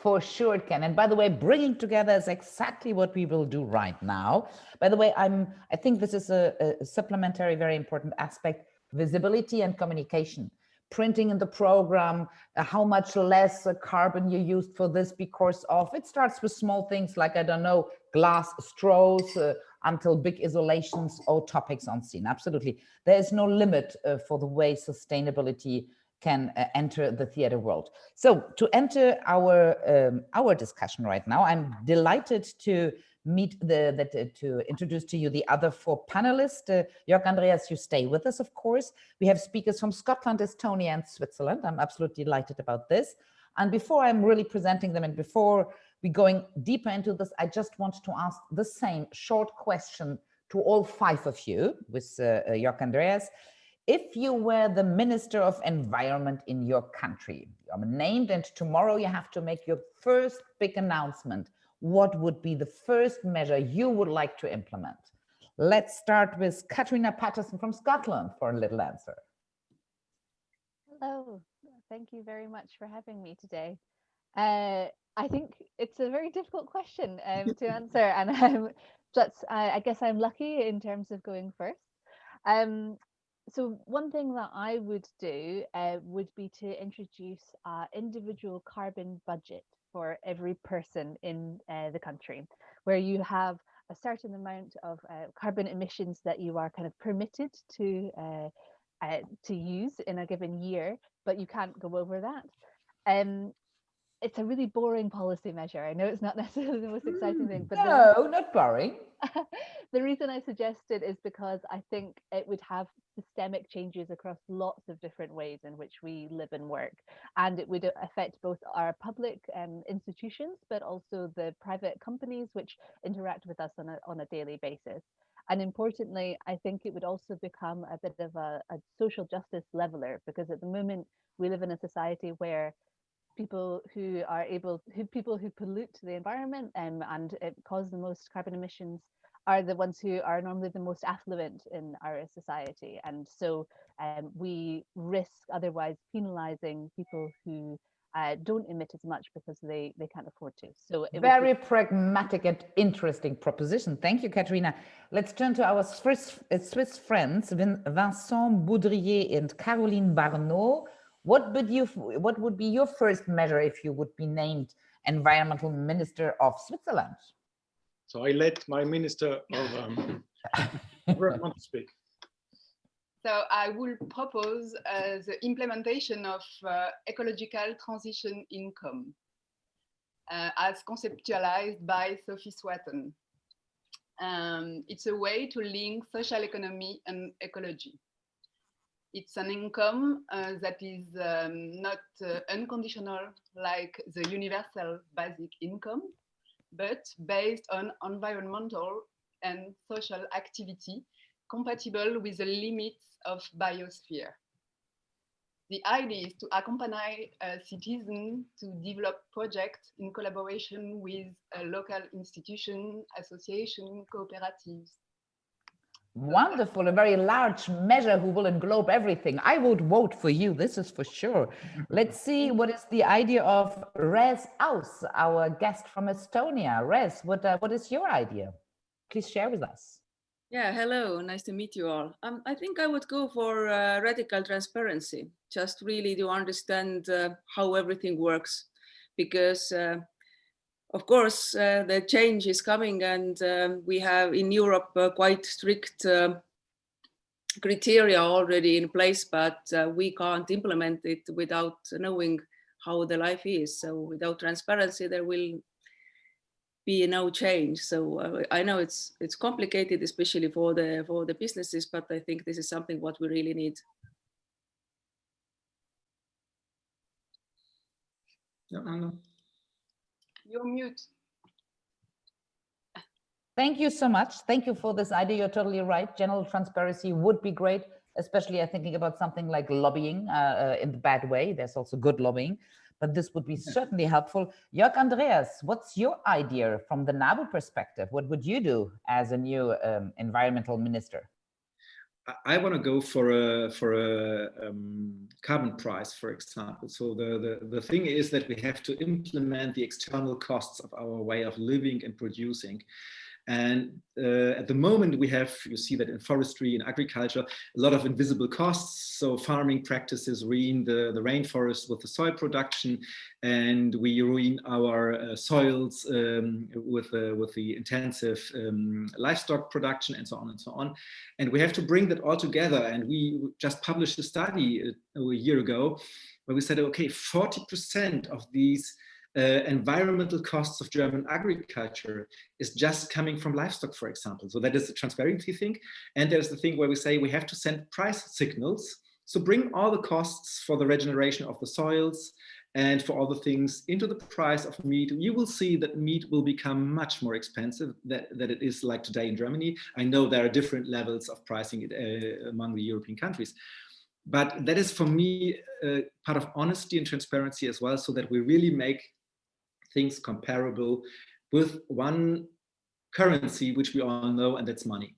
[SPEAKER 1] For sure it can. And by the way, bringing together is exactly what we will do right now. By the way, I'm, I think this is a, a supplementary, very important aspect, visibility and communication printing in the program, uh, how much less uh, carbon you used for this because of, it starts with small things like, I don't know, glass straws, uh, until big isolations or topics on scene. Absolutely. There is no limit uh, for the way sustainability can enter the theater world. So to enter our um, our discussion right now, I'm delighted to meet the that uh, to introduce to you the other four panelists. Uh, Jörg Andreas, you stay with us, of course. We have speakers from Scotland, Estonia, and Switzerland. I'm absolutely delighted about this. And before I'm really presenting them and before we're going deeper into this. I just want to ask the same short question to all five of you with uh, uh, Jörg Andreas. If you were the Minister of Environment in your country, you're named and tomorrow you have to make your first big announcement, what would be the first measure you would like to implement? Let's start with Catriona Patterson from Scotland for a little answer.
[SPEAKER 9] Hello, thank you very much for having me today. Uh, I think it's a very difficult question um, to (laughs) answer, and um, that's I, I, guess I'm lucky in terms of going first. Um, so one thing that I would do uh, would be to introduce an individual carbon budget for every person in uh, the country, where you have a certain amount of uh, carbon emissions that you are kind of permitted to uh, uh, to use in a given year, but you can't go over that. Um, it's a really boring policy measure. I know it's not (laughs) necessarily the most exciting thing, but
[SPEAKER 1] no, the, not boring. (laughs)
[SPEAKER 9] the reason I suggest it is because I think it would have systemic changes across lots of different ways in which we live and work, and it would affect both our public um, institutions, but also the private companies which interact with us on a on a daily basis. And importantly, I think it would also become a bit of a, a social justice leveler because at the moment we live in a society where people who are able, who people who pollute the environment um, and cause the most carbon emissions are the ones who are normally the most affluent in our society. And so um, we risk otherwise penalizing people who uh, don't emit as much because they, they can't afford to. So
[SPEAKER 1] very pragmatic and interesting proposition. Thank you, Catriona. Let's turn to our Swiss, uh, Swiss friends, Vincent Baudriller and Caroline Barneaud. What would you what would be your first measure if you would be named environmental minister of Switzerland?
[SPEAKER 10] So I let my minister of um, (laughs) environment speak.
[SPEAKER 11] So I will propose uh, the implementation of uh, ecological transition income uh, as conceptualized by Sophie Swaton. Um, it's a way to link social economy and ecology. It's an income uh, that is um, not uh, unconditional like the universal basic income, but based on environmental and social activity compatible with the limits of biosphere. The idea is to accompany a citizen to develop projects in collaboration with a local institution, association, cooperatives.
[SPEAKER 1] Wonderful, a very large measure who will englobe everything. I would vote for you, this is for sure. Let's (laughs) see what is the idea of Reet Aus, our guest from Estonia. Reet, what, uh, what is your idea? Please share with us.
[SPEAKER 12] Yeah, hello, nice to meet you all. Um, I think I would go for uh, radical transparency, just really to understand uh, how everything works. Because, uh, of course, uh, the change is coming and um, we have in Europe uh, quite strict uh, criteria already in place, but we can't implement it without knowing how the life is. So without transparency, there will be no change. So uh, I know it's it's complicated, especially for the for the businesses, but I think this is something what we really need.
[SPEAKER 11] No, no. You're mute.
[SPEAKER 1] Thank you so much. Thank you for this idea. You're totally right. General transparency would be great, especially I'm thinking about something like lobbying uh, uh, in the bad way. There's also good lobbying but this would be certainly helpful. Jörg Andreas, what's your idea from the NABU perspective? What would you do as a new um, environmental minister?
[SPEAKER 8] I want to go for a for a um, carbon price, for example. So the, the the thing is that we have to implement the external costs of our way of living and producing. And uh, at the moment we have, you see that in forestry and agriculture, a lot of invisible costs. So farming practices ruin the, the rainforest with the soy production and we ruin our uh, soils um, with, uh, with the intensive um, livestock production and so on and so on. And we have to bring that all together. And we just published a study a, uh, a year ago where we said, okay, 40% of these uh, environmental costs of German agriculture is just coming from livestock, for example. So that is the transparency thing. And there's the thing where we say we have to send price signals. So bring all the costs for the regeneration of the soils and for all the things into the price of meat, you will see that meat will become much more expensive than, than it is like today in Germany. I know there are different levels of pricing uh, among the European countries, but that is for me uh, part of honesty and transparency as well, so that we really make things comparable with one currency, which we all know, and that's money.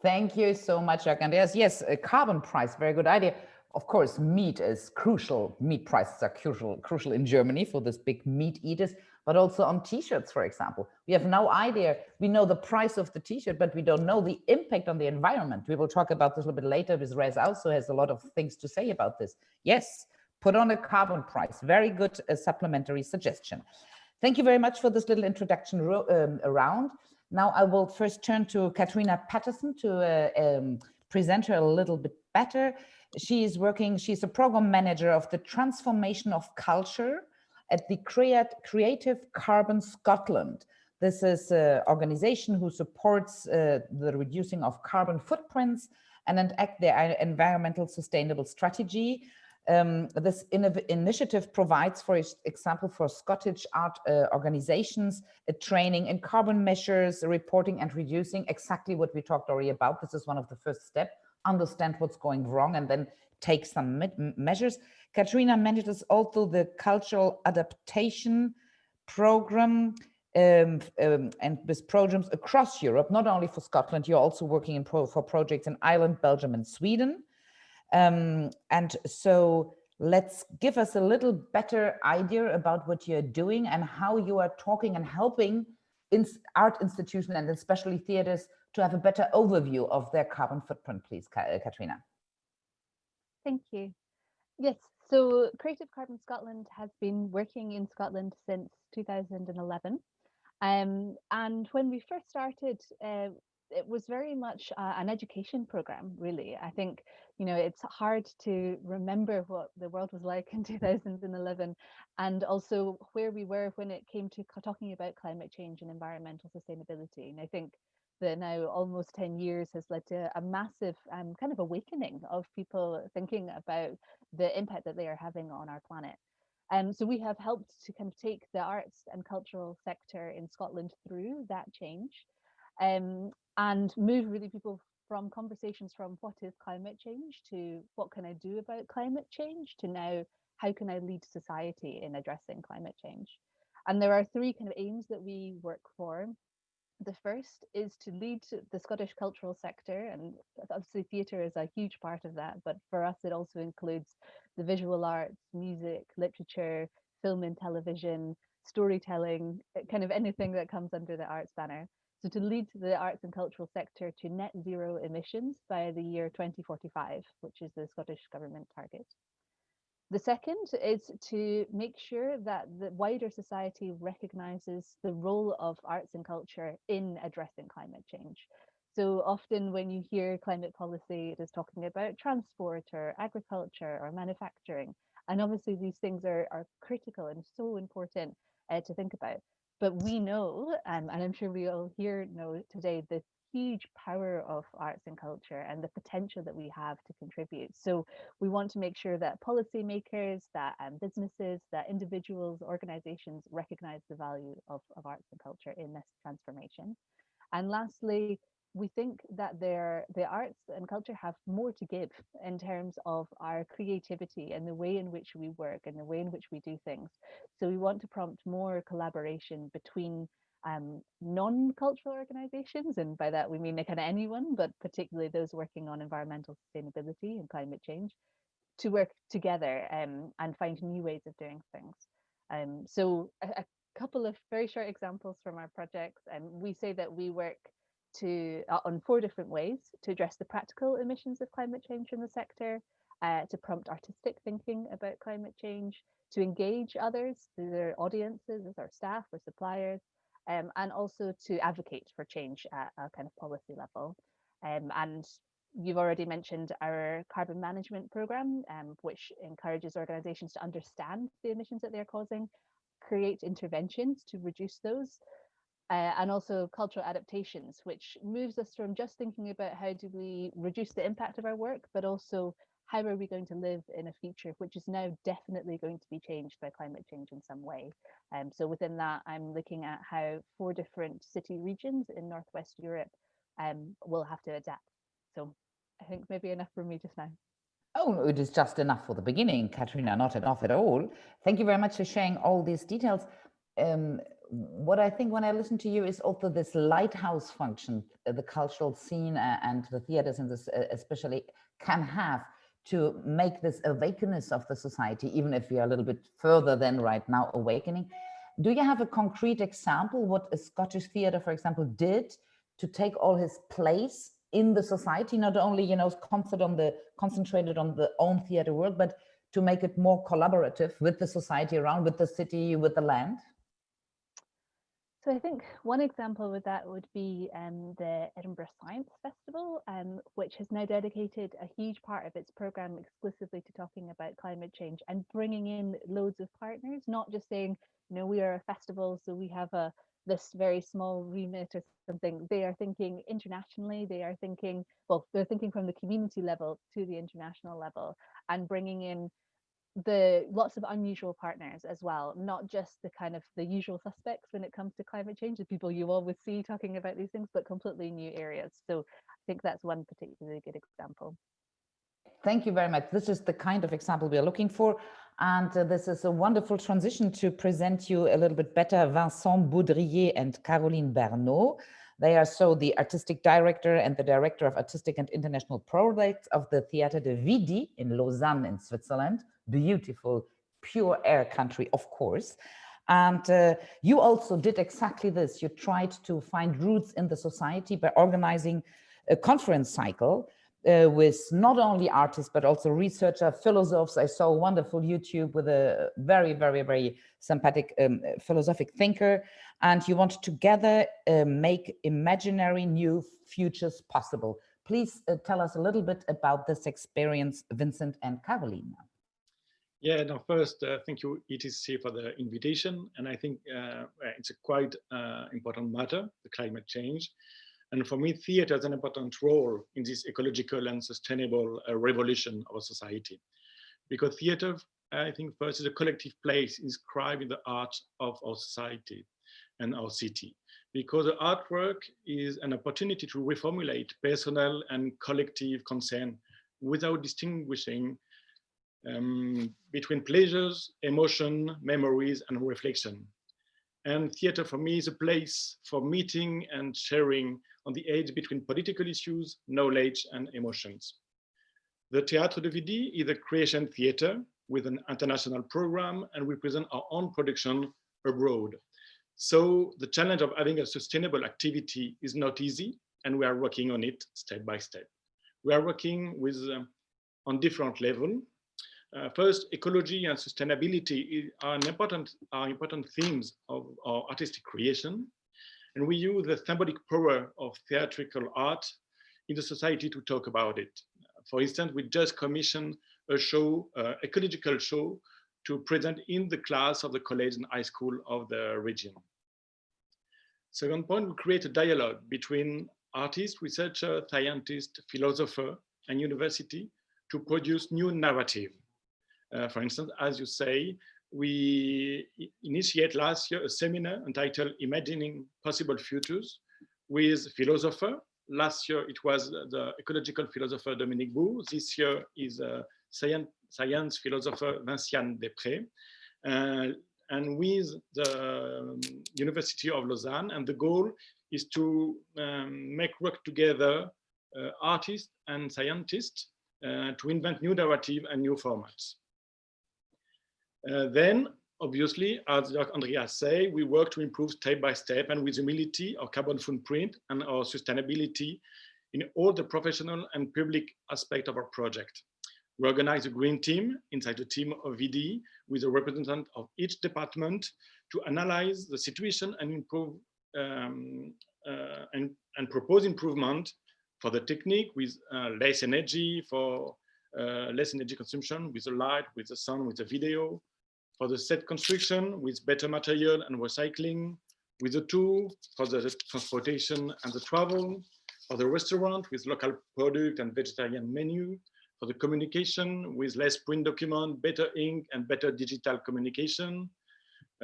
[SPEAKER 1] Thank you so much, Andreas. Yes, a carbon price, very good idea. Of course, meat is crucial. Meat prices are crucial, crucial in Germany for this big meat eaters, but also on t-shirts, for example. We have no idea. We know the price of the t-shirt, but we don't know the impact on the environment. We will talk about this a little bit later because Reet also has a lot of things to say about this. Yes, put on a carbon price. Very good uh, supplementary suggestion. Thank you very much for this little introduction um, around. Now I will first turn to Catriona Patterson to uh, um, present her a little bit better. She is working, she's a program manager of the transformation of culture at the Create, Creative Carbon Scotland. This is an organization who supports uh, the reducing of carbon footprints and enact their environmental sustainable strategy um, this initiative provides, for example, for Scottish art uh, organizations, a training in carbon measures, reporting and reducing, exactly what we talked already about. This is one of the first steps, understand what's going wrong and then take some measures. Catriona manages also the cultural adaptation program um, um, and with programs across Europe, not only for Scotland, you're also working in pro for projects in Ireland, Belgium and Sweden. Um, and so let's give us a little better idea about what you're doing and how you are talking and helping in art institutions and especially theaters to have a better overview of their carbon footprint, please, uh, Catriona.
[SPEAKER 9] Thank you. Yes, so Creative Carbon Scotland has been working in Scotland since 2011. Um, and when we first started, uh, it was very much uh, an education program, really. I think, you know, it's hard to remember what the world was like (laughs) in 2011 and also where we were when it came to talking about climate change and environmental sustainability. And I think the now almost 10 years has led to a massive um, kind of awakening of people thinking about the impact that they are having on our planet. Um, so we have helped to kind of take the arts and cultural sector in Scotland through that change um, and move really people from conversations from what is climate change to what can I do about climate change to now how can I lead society in addressing climate change. And there are three kind of aims that we work for. The first is to lead the Scottish cultural sector, and obviously theatre is a huge part of that, but for us it also includes the visual arts, music, literature, film and television, storytelling, eh, kind of anything that comes under the arts banner. So to lead the arts and cultural sector to net zero emissions by the year 2045, which is the Scottish Government target. The second is to make sure that the wider society recognises the role of arts and culture in addressing climate change. So often when you hear climate policy, it is talking about transport or agriculture or manufacturing. And obviously these things are, are critical and so important uh, to think about. But we know, um, and I'm sure we all here know today, the huge power of arts and culture and the potential that we have to contribute. So we want to make sure that policymakers, that um, businesses, that individuals, organizations recognize the value of, of arts and culture in this transformation. And lastly, we think that there, the arts and culture have more to give in terms of our creativity and the way in which we work and the way in which we do things. So we want to prompt more collaboration between um, non-cultural organizations, and by that we mean kind of anyone, but particularly those working on environmental sustainability and climate change, to work together um, and find new ways of doing things. Um, so a, a couple of very short examples from our projects, and we say that we work to uh, on four different ways to address the practical emissions of climate change in the sector, uh, to prompt artistic thinking about climate change, to engage others, their audiences, as our staff or suppliers, um, and also to advocate for change at a kind of policy level. Um, and you've already mentioned our carbon management program, um, which encourages organizations to understand the emissions that they're causing, create interventions to reduce those, uh, and also cultural adaptations, which moves us from just thinking about how do we reduce the impact of our work, but also how are we going to live in a future which is now definitely going to be changed by climate change in some way. Um, so within that, I'm looking at how four different city regions in Northwest Europe um, will have to adapt. So I think maybe enough for me just now.
[SPEAKER 1] Oh, it is just enough for the beginning, Catriona, not enough at all. Thank you very much for sharing all these details. Um, what I think when I listen to you is also this lighthouse function, uh, the cultural scene uh, and the theaters in this uh, especially can have to make this awakeness of the society, even if we are a little bit further than right now awakening. Do you have a concrete example what a Scottish theatre, for example, did to take all his place in the society, not only, you know, concentrated on the concentrated on the own theatre world, but to make it more collaborative with the society around, with the city, with the land?
[SPEAKER 9] So I think one example with that would be um, the Edinburgh Science Festival, um, which has now dedicated a huge part of its program exclusively to talking about climate change and bringing in loads of partners, not just saying, you know, we are a festival, so we have a this very small remit or something. They are thinking internationally. They are thinking, well, they're thinking from the community level to the international level and bringing in the lots of unusual partners as well, not just the kind of the usual suspects when it comes to climate change, the people you always see talking about these things, but completely new areas. So I think that's one particularly good example.
[SPEAKER 1] Thank you very much. This is the kind of example we are looking for. And uh, this is a wonderful transition to present you a little bit better Vincent Baudriller and Caroline Barneaud. They are so the artistic director and the director of artistic and international projects of the Theatre de Vidy in Lausanne in Switzerland beautiful, pure air country, of course. And uh, you also did exactly this. You tried to find roots in the society by organizing a conference cycle uh, with not only artists, but also researchers, philosophers. I saw a wonderful YouTube with a very, very, very sympathetic um, philosophic thinker. And you want to together uh, make imaginary new futures possible. Please uh, tell us a little bit about this experience, Vincent and Caroline.
[SPEAKER 10] Yeah, no, first, uh, thank you, ETC, for the invitation. And I think uh, it's a quite uh, important matter, the climate change. And for me, theater has an important role in this ecological and sustainable uh, revolution of society. Because theater, I think first is a collective place inscribed in the art of our society and our city. Because the artwork is an opportunity to reformulate personal and collective concern without distinguishing um, between pleasures, emotion, memories, and reflection. And theater for me is a place for meeting and sharing on the edge between political issues, knowledge, and emotions. The Théâtre de Vidy is a creation theater with an international program, and we present our own production abroad. So the challenge of having a sustainable activity is not easy, and we are working on it step by step. We are working with uh, on different level. Uh, first, ecology and sustainability are important, are important themes of our artistic creation. And we use the symbolic power of theatrical art in the society to talk about it. For instance, we just commissioned a show, uh, ecological show, to present in the class of the college and high school of the region. Second point, we create a dialogue between artists, researcher, scientist, philosopher, and university to produce new narrative. Uh, for instance, as you say, we initiate last year a seminar entitled Imagining Possible Futures with philosopher. Last year it was the ecological philosopher Dominique Bourg. This year is a science, science philosopher Vinciane Despret. Uh, and with the um, University of Lausanne. And the goal is to um, make work together uh, artists and scientists uh, to invent new narrative and new formats. Uh, then, obviously, as Andreas say, we work to improve step by step and with humility our carbon footprint and our sustainability in all the professional and public aspect of our project. We organize a green team inside the team of Vidy with a representative of each department to analyze the situation and improve um, uh, and, and propose improvement for the technique with uh, less energy, for uh, less energy consumption with the light, with the sound, with the video, for the set construction with better material and recycling, with the tool for the transportation and the travel, for the restaurant with local product and vegetarian menu, for the communication with less print document, better ink and better digital communication.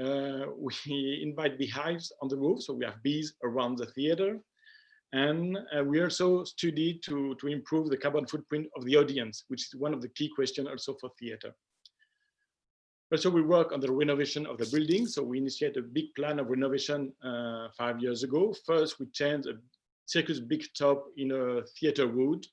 [SPEAKER 10] Uh, we (laughs) invite beehives on the roof, so we have bees around the theater. And uh, we also study to, to improve the carbon footprint of the audience, which is one of the key questions also for theater. Also, we work on the renovation of the building. So we initiate a big plan of renovation uh, five years ago. First, we changed a circus big top in a theater wood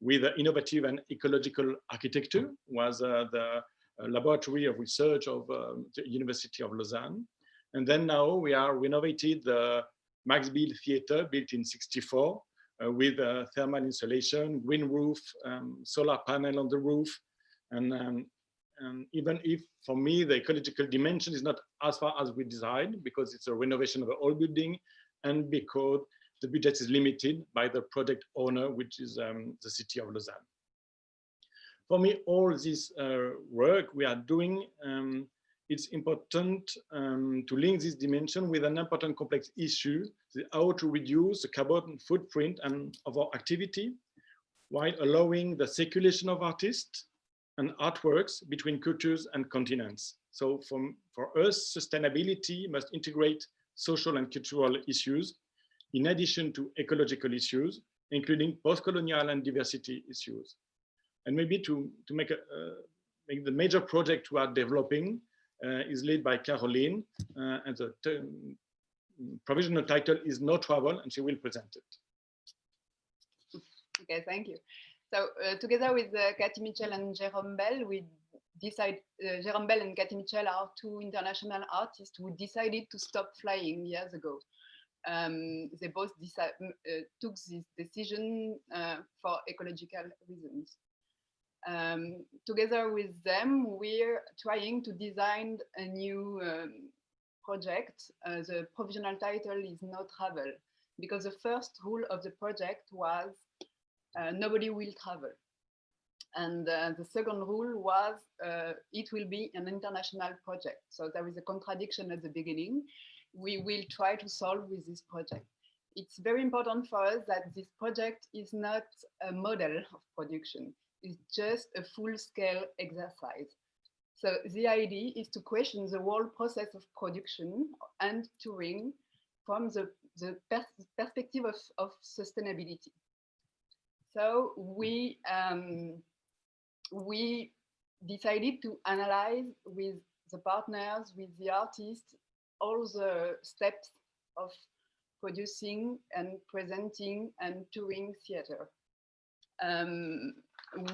[SPEAKER 10] with innovative and ecological architecture was uh, the uh, laboratory of research of um, the University of Lausanne. And then now we are renovated the Max Bill Theater built in 64 uh, with uh, thermal insulation, green roof, um, solar panel on the roof. And, um, and even if for me, the ecological dimension is not as far as we designed because it's a renovation of the old building and because the budget is limited by the project owner, which is um, the city of Lausanne. For me, all this uh, work we are doing, um, it's important um, to link this dimension with an important complex issue, how to reduce the carbon footprint and of our activity while allowing the circulation of artists and artworks between cultures and continents. So from, for us, sustainability must integrate social and cultural issues in addition to ecological issues, including post-colonial and diversity issues. And maybe to, to make, a, uh, make the major project we are developing uh, is led by Caroline, uh, and the provisional title is No Travel, and she will present it.
[SPEAKER 11] Okay, thank you. So uh, together with uh, Katie Mitchell and Jérôme Bel, we decide uh, Jérôme Bel and Katie Mitchell are two international artists who decided to stop flying years ago um, they both uh, took this decision uh, for ecological reasons. Um, together with them, we're trying to design a new um, project. Uh, the provisional title is No Travel, because the first rule of the project was nobody will travel. And uh, the second rule was uh, it will be an international project. So there is a contradiction at the beginning we will try to solve with this project. it's very important for us that this project is not a model of production. It's just a full-scale exercise. So the idea is to question the whole process of production and touring from the, the pers perspective of, of sustainability. So we, um, we decided to analyze with the partners, with the artists, all the steps of producing and presenting and touring theater. Um,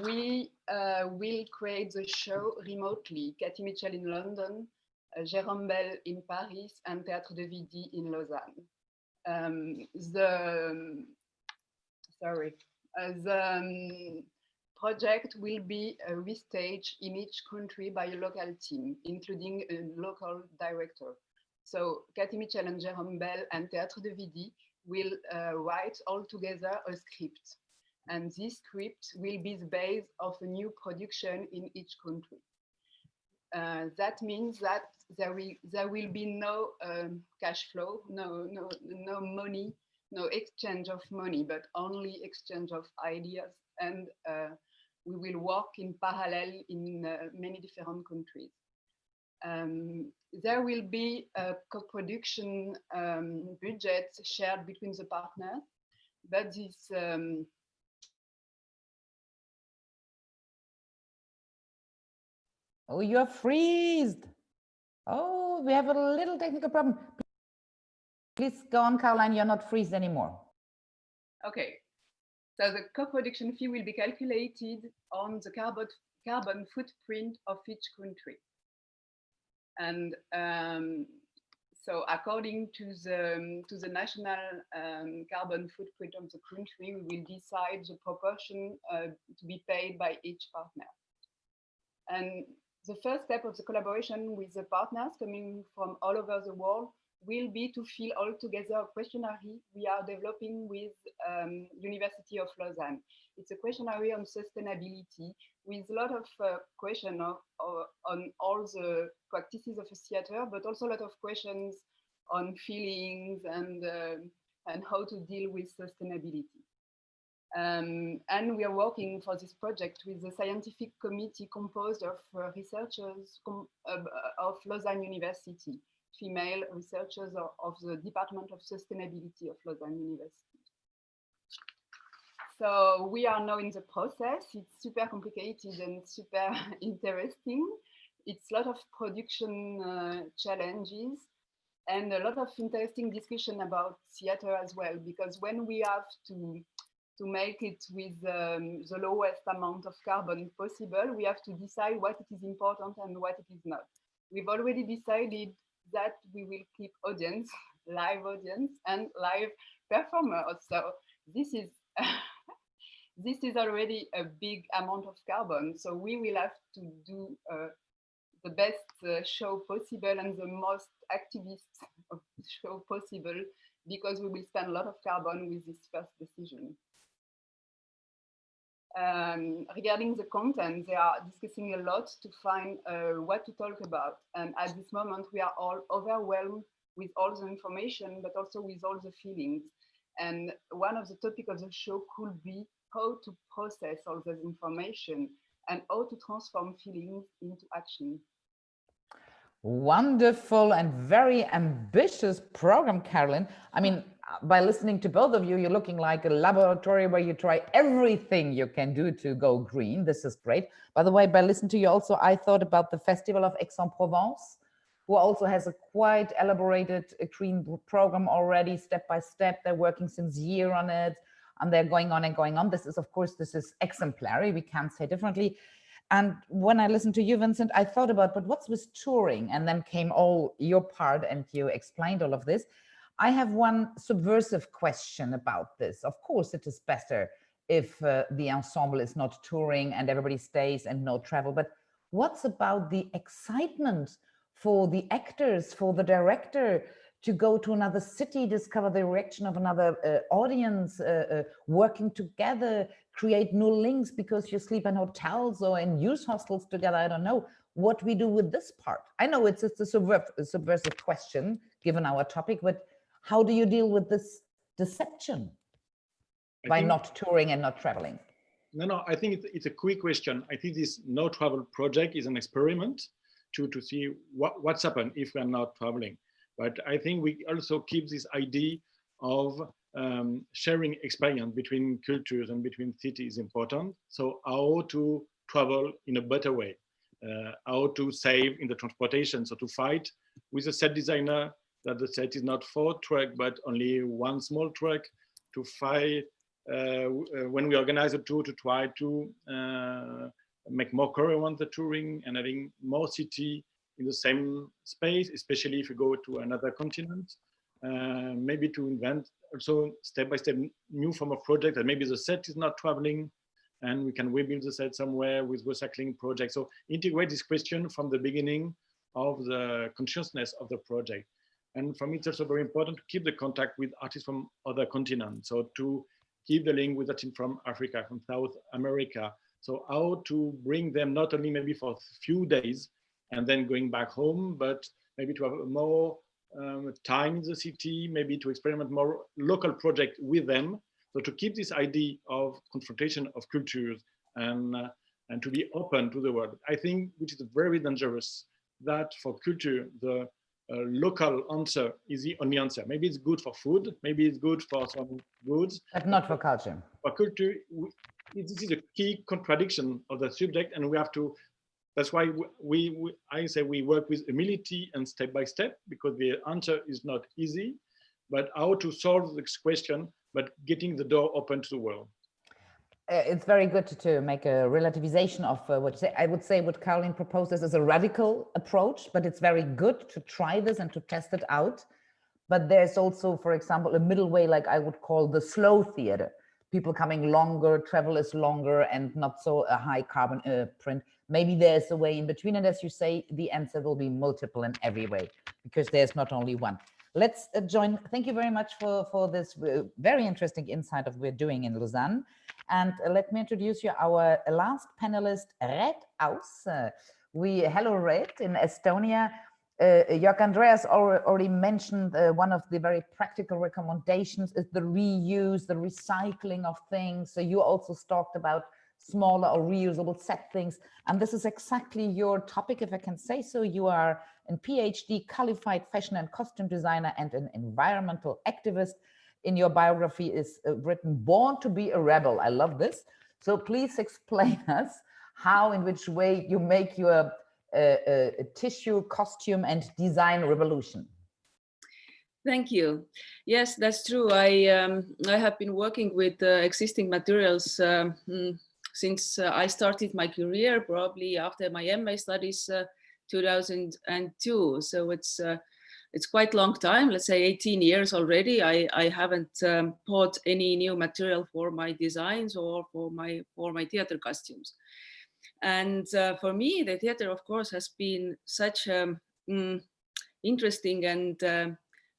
[SPEAKER 11] we uh, will create the show remotely, Katie Mitchell in London, uh, Jérôme Bel in Paris, and Théâtre de Vidy in Lausanne. Um, the, sorry, the um, project will be uh, restaged in each country by a local team, including a local director. So Katie Mitchell and Jérôme Bel and Théâtre de Vidy will uh, write all together a script. And this script will be the base of a new production in each country. Uh, that means that there will there will be no um, cash flow, no no no money, no exchange of money, but only exchange of ideas, and uh, we will work in parallel in uh, many different countries. Um, there will be a co-production um, budget shared between the partners, but this um,
[SPEAKER 1] Oh, you're freezed. Oh, we have a little technical problem. Please go on, Caroline, you're not freezed anymore.
[SPEAKER 11] Okay. So the co-production fee will be calculated on the carbon, carbon footprint of each country. And um, so according to the, to the national um, carbon footprint of the country, we will decide the proportion uh, to be paid by each partner. And the first step of the collaboration with the partners coming from all over the world will be to fill all together a questionnaire we are developing with um, University of Lausanne. It's a questionnaire on sustainability with a lot of uh, questions on all the practices of a theater, but also a lot of questions on feelings and, uh, and how to deal with sustainability. Um, and we are working for this project with the scientific committee composed of uh, researchers com uh, of Lausanne University, female researchers of, of the Department of Sustainability of Lausanne University. So we are now in the process. It's super complicated and super (laughs) interesting. It's a lot of production uh, challenges and a lot of interesting discussion about theater as well, because when we have to to make it with um, the lowest amount of carbon possible, we have to decide what it is important and what it is not. We've already decided that we will keep audience, (laughs) live audience and live performers. So this is (laughs) this is already a big amount of carbon. So we will have to do uh, the best uh, show possible and the most activist (laughs) show possible because we will spend a lot of carbon with this first decision. Um, regarding the content, they are discussing a lot to find uh, what to talk about. And at this moment, we are all overwhelmed with all the information, but also with all the feelings. And one of the topics of the show could be how to process all this information and how to transform feelings into action.
[SPEAKER 1] Wonderful and very ambitious program, Caroline. I mean, Uh, by listening to both of you, you're looking like a laboratory where you try everything you can do to go green. This is great. By the way, by listening to you also, I thought about the Festival of Aix-en-Provence, who also has a quite elaborated uh, green program already, step by step. They're working since year on it and they're going on and going on. This is, of course, this is exemplary. We can't say differently. And when I listened to you, Vincent, I thought about, but what's with touring? And then came all your part and you explained all of this. I have one subversive question about this. Of course, it is better if uh, the ensemble is not touring and everybody stays and no travel, but what's about the excitement for the actors, for the director, to go to another city, discover the reaction of another uh, audience, uh, uh, working together, create new links because you sleep in hotels or in youth hostels together. I don't know what we do with this part. I know it's, it's a subversive question given our topic, but how do you deal with this deception
[SPEAKER 10] I
[SPEAKER 1] by not touring and not traveling?
[SPEAKER 10] No, no, I think it's, it's a quick question. I think this no travel project is an experiment to, to see what, what's happened if we're not traveling. But I think we also keep this idea of um, sharing experience between cultures and between cities important. So how to travel in a better way, uh, how to save in the transportation. So to fight with a set designer that the set is not four truck, but only one small track to fight uh, uh, when we organize a tour to try to uh, make more coherent the touring and having more city in the same space, especially if you go to another continent. Uh, maybe to invent also step by step new form of project that maybe the set is not traveling and we can rebuild the set somewhere with recycling project. So integrate this question from the beginning of the consciousness of the project. And for me, it's also very important to keep the contact with artists from other continents. So to keep the link with team from Africa, from South America. So how to bring them not only maybe for a few days and then going back home, but maybe to have more um, time in the city, maybe to experiment more local project with them. So to keep this idea of confrontation of cultures and, uh, and to be open to the world. I think, which is very dangerous, that for culture, the uh, local answer is the only answer. Maybe it's good for food, maybe it's good for some goods.
[SPEAKER 1] But not for culture.
[SPEAKER 10] For culture, we, this is a key contradiction of the subject, and we have to. That's why we, we, I say we work with humility and step by step because the answer is not easy, but how to solve this question, but getting the door open to the world.
[SPEAKER 1] Uh, it's very good to, to make a relativization of uh, what you say. I would say what Caroline proposes is a radical approach, but it's very good to try this and to test it out. But there's also, for example, a middle way, like I would call the slow theater. People coming longer, travel is longer and not so a high carbon uh, print. Maybe there's a way in between. And as you say, the answer will be multiple in every way because there's not only one. Let's uh, join. Thank you very much for, for this uh, very interesting insight of we're doing in Lausanne. And uh, let me introduce you our last panelist, Reet Aus. We hello Reet in Estonia. Uh, Jörg Andreas already mentioned uh, one of the very practical recommendations is the reuse, the recycling of things. So you also talked about smaller or reusable set things. And this is exactly your topic, if I can say so. You are a PhD qualified fashion and costume designer and an environmental activist in your biography is uh, written born to be a rebel i love this so please explain (laughs) us how in which way you make your uh, uh, tissue costume and design revolution
[SPEAKER 12] Thank you. Yes, that's true. I um, I have been working with uh, existing materials um, mm, since uh, I started my career, probably after my MA studies, uh, 2002. So it's uh, it's quite long time, let's say 18 years already. I, I haven't um, bought any new material for my designs or for my for my theater costumes. And uh, for me, the theater, of course, has been such a mm, interesting and uh,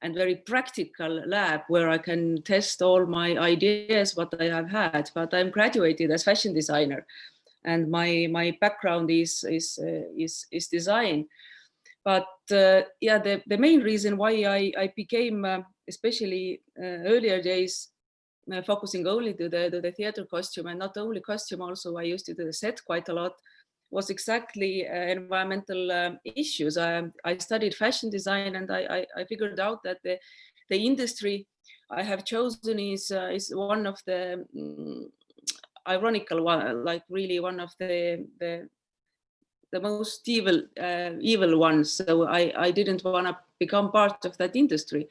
[SPEAKER 12] and very practical lab where I can test all my ideas, what I have had. But I'm graduated as fashion designer, and my my background is is uh, is is design but uh, yeah, the, the main reason why I, I became, uh, especially uh, earlier days, uh, focusing only to the, to the theater costume and not only costume, also I used to do the set quite a lot, was exactly uh, environmental um, issues. I, I studied fashion design and I, I, I, figured out that the, the industry I have chosen is, is one of the um, ironical one, like really one of the, the the most evil uh, evil ones. So i i didn't want to become part of that industry.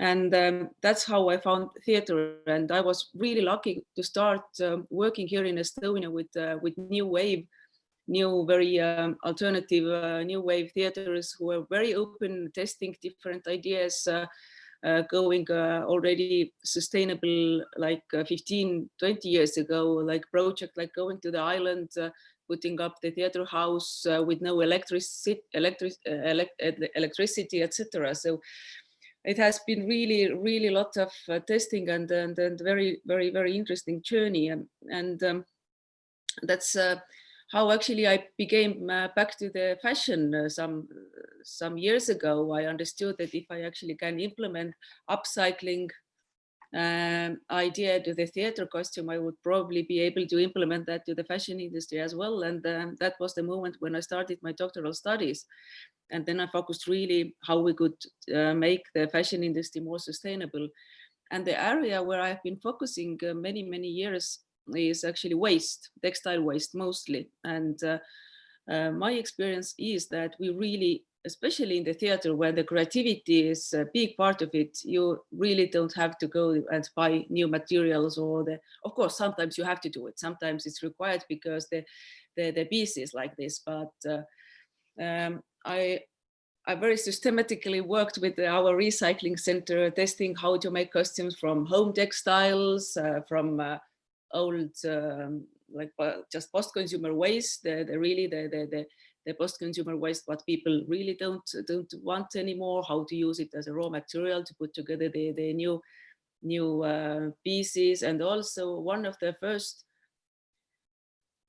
[SPEAKER 12] And um, that's how i found theater. And i was really lucky to start um, working here in estonia with uh, with new wave new very um, alternative uh, new wave theaters who are very open testing different ideas uh, going uh, already sustainable like 15 20 years ago like project like going to the island putting up the theater house uh, with no electricity, electric, uh, elect electricity, etc. So it has been really, really lot of uh, testing and, and, and very, very, very interesting journey. And, and um, that's how actually I became back to the fashion some, some years ago. I understood that if I actually can implement upcycling um, idea to the theater costume, I would probably be able to implement that to the fashion industry as well. And um, that was the moment when I started my doctoral studies. And then I focused really how we could uh, make the fashion industry more sustainable. And the area where I've been focusing uh, many, many years is actually waste, textile waste mostly. And uh, uh, my experience is that we really, especially in the theater where the creativity is a big part of it, you really don't have to go and buy new materials or the, of course, sometimes you have to do it. Sometimes it's required because the, the, the piece is like this, but uh, um, I, I very systematically worked with our recycling center, testing how to make costumes from home textiles, uh, from uh, old um, like just post-consumer waste, the, the really the, the, the, the post-consumer waste, what people really don't don't want anymore, how to use it as a raw material to put together the, the new new uh, pieces. And also one of the first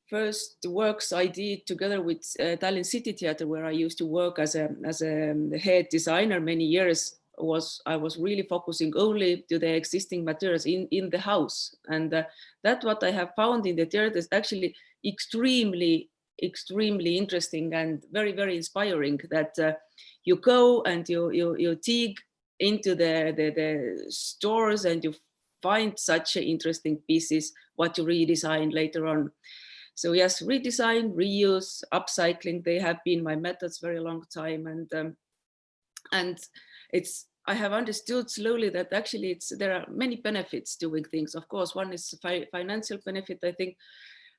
[SPEAKER 12] first works I did together with uh, Tallinn City Theatre, where I used to work as a as a head designer many years, was I was really focusing only to the existing materials in, in the house. And uh, that's what I have found in the theater is actually extremely, extremely interesting and very, very inspiring that uh, you go and you, you, you dig into the, the, the stores and you find such interesting pieces, what you redesign later on. So yes, redesign, reuse, upcycling, they have been my methods very long time. And um, and it's I have understood slowly that actually it's there are many benefits doing things. Of course, one is fi financial benefit. I think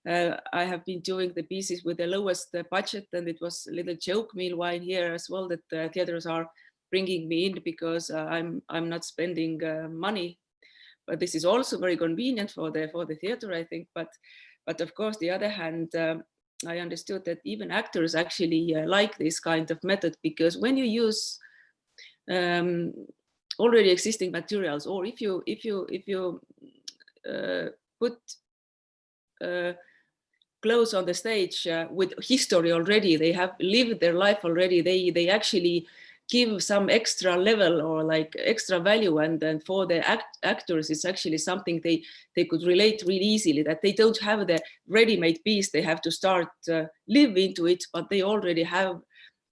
[SPEAKER 12] uh, I have been doing the pieces with the lowest uh, budget, and it was a little joke meanwhile here as well that uh, theaters are bringing me in because uh, I'm I'm not spending uh, money. But this is also very convenient for the for the theater, I think. But but of course, the other hand. Um, I understood that even actors actually uh, like this kind of method because when you use um, already existing materials, or if you if you if you uh, put uh, clothes on the stage uh, with history already, they have lived their life already. They they actually give some extra level or like extra value and then for the act actors it's actually something they they could relate really easily that they don't have the ready-made piece they have to start uh, live into it but they already have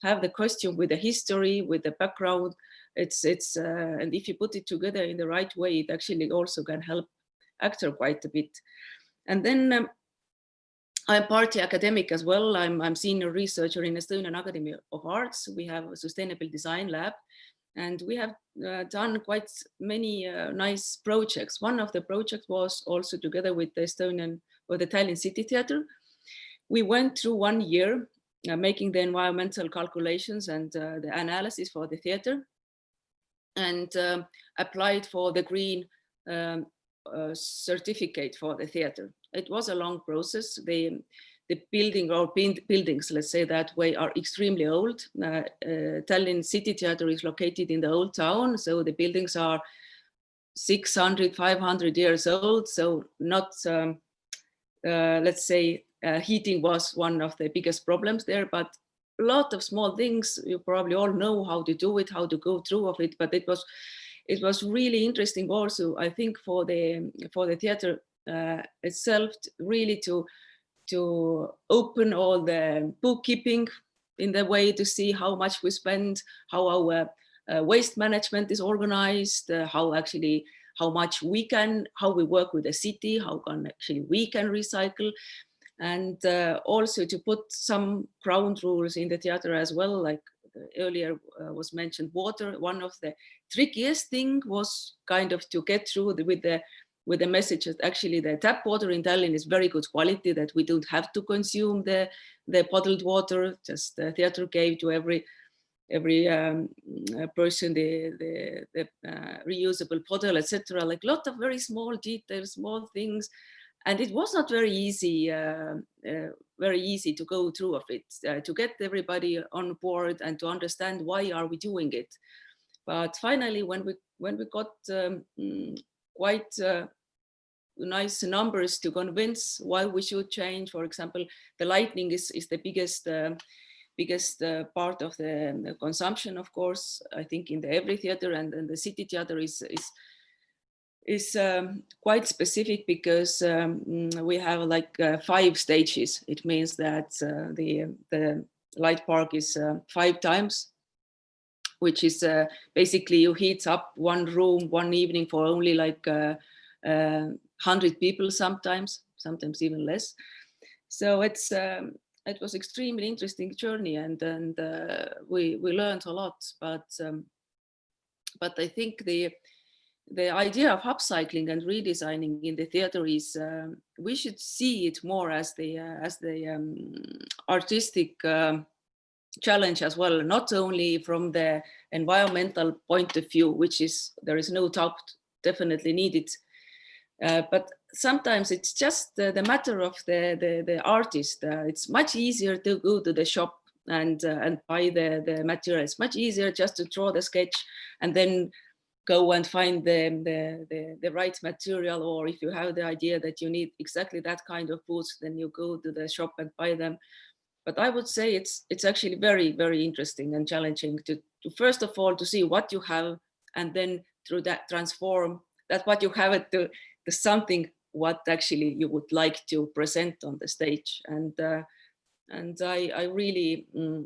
[SPEAKER 12] have the costume with the history with the background it's it's uh, and if you put it together in the right way, it actually also can help actor quite a bit. And then um, I'm partly academic as well. I'm I'm senior researcher in Estonian Academy of Arts. We have a sustainable design lab, and we have uh, done quite many uh, nice projects. One of the projects was also together with the Estonian or the Tallinn City Theatre. We went through one year uh, making the environmental calculations and uh, the analysis for the theatre and um, applied for the green um, uh, certificate for the theater. It was a long process. The, the building or buildings, let's say that way, are extremely old. Uh, uh, Tallinn City Theatre is located in the old town, so the buildings are 600, 500 years old, so not, um, uh, let's say, uh, heating was one of the biggest problems there, but a lot of small things. You probably all know how to do it, how to go through of it, but it was it was really interesting also, I think, for the for the theater uh, itself, really to to open all the bookkeeping in the way to see how much we spend, how our uh, waste management is organized, uh, how actually how much we can, how we work with the city, how can actually we can recycle and uh, also to put some ground rules in the theater as well, like earlier uh, was mentioned water. One of the trickiest thing was kind of to get through the, with the with the message that actually the tap water in Tallinn is very good quality, that we don't have to consume the, the bottled water, just the theater gave to every every um, uh, person the, the, the uh, reusable bottle, etc. Like a lot of very small details, small things and it was not very easy uh, uh, very easy to go through of it uh, to get everybody on board and to understand why are we doing it. But finally when we when we got um, mm, quite nice numbers to convince why we should change for example the lightning is is the biggest uh, biggest uh, part of the, the, consumption of course. I think in the every theater and, and the city theater is is is um, quite specific because um, mm, we have like uh, five stages. It means that uh, the, the light park is uh, five times, which is uh, basically you heat up one room one evening for only like 100 uh, people sometimes, sometimes even less. So it's um, it was extremely interesting journey and and uh, we we learned a lot but um, but I think the the idea of upcycling and redesigning in the theater is um, we should see it more as the uh, as the um, artistic um, challenge as well not only from the environmental point of view which is there is no doubt definitely needed uh, but sometimes it's just the, the matter of the the, the artist uh, it's much easier to go to the shop and uh, and buy the the material. It's much easier just to draw the sketch and then go and find the, the, the, the, right material or if you have the idea that you need exactly that kind of boots then you go to the shop and buy them. But i would say it's it's actually very very interesting and challenging to, to first of all to see what you have and then through that transform that what you have it to, to something what actually you would like to present on the stage. And uh, and I, I really mm,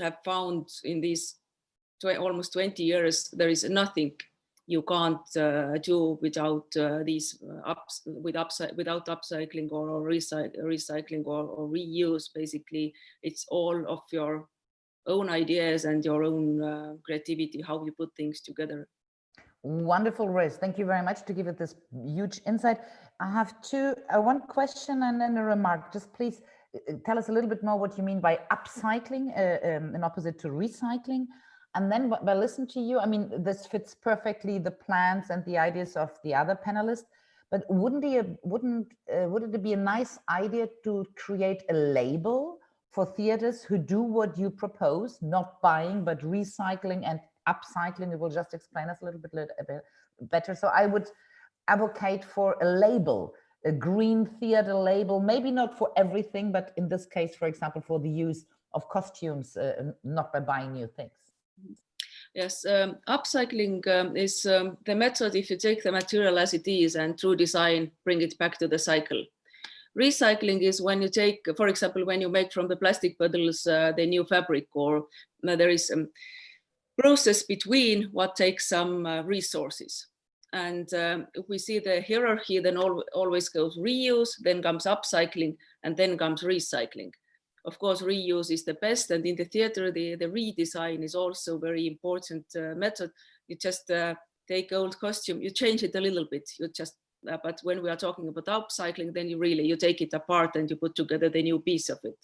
[SPEAKER 12] have found in these tw almost 20 years, there is nothing you can't uh, do without uh, these uh, ups with upside without upcycling or, or recycling or, or, reuse basically. It's all of your own ideas and your own uh, creativity how you put things together.
[SPEAKER 1] Wonderful Reet. thank you very much to give it this huge insight. I have two uh, one question and then a remark. Just please uh, tell us a little bit more what you mean by upcycling um, in opposite to recycling and then by listening to you, I mean, this fits perfectly the plans and the ideas of the other panelists, but wouldn't it, wouldn't, uh, would it be a nice idea to create a label for theaters who do what you propose, not buying, but recycling and upcycling? It will just explain us a little bit, a bit better. So I would advocate for a label, a green theater label, maybe not for everything, but in this case, for example, for the use of costumes, uh, not by buying new things.
[SPEAKER 12] Yes, um, upcycling um, is um, the method if you take the material as it is and through design, bring it back to the cycle. Recycling is when you take, for example, when you make from the plastic bottles uh, the new fabric or uh, there is a process between what takes some uh, resources. And um, if we see the hierarchy, then al always goes reuse, then comes upcycling, and then comes recycling of course, reuse is the best. And in the theater, the, the redesign is also very important uh, method. You just uh, take old costume, you change it a little bit. You just, uh, but when we are talking about upcycling, then you really, you take it apart and you put together the new piece of it.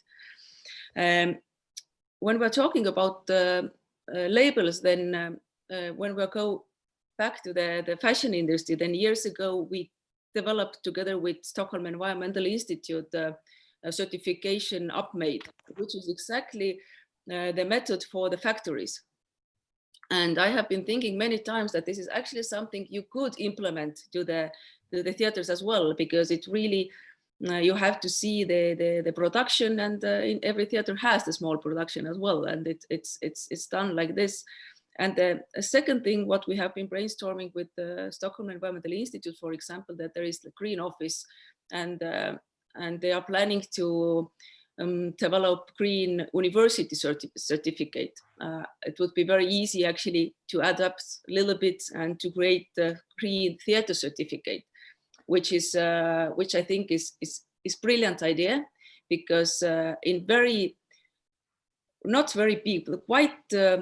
[SPEAKER 12] Um, when we're talking about uh, labels, then um, uh, when we go back to the, the fashion industry, then years ago, we developed together with Stockholm Environmental Institute uh, certification UpMade, which is exactly uh, the method for the factories. And I have been thinking many times that this is actually something you could implement to the, to the theaters as well, because it really, uh, you have to see the, the, the production and uh, in every theater has the small production as well. And it, it's, it's, it's done like this. And the second thing, what we have been brainstorming with the Stockholm Environmental Institute, for example, that there is the green office and uh, and they are planning to um, develop green university certi certificate. Uh, it would be very easy actually to adapt a little bit and to create the green theater certificate, which is uh, which I think is is is brilliant idea because uh, in very not very big, quite uh,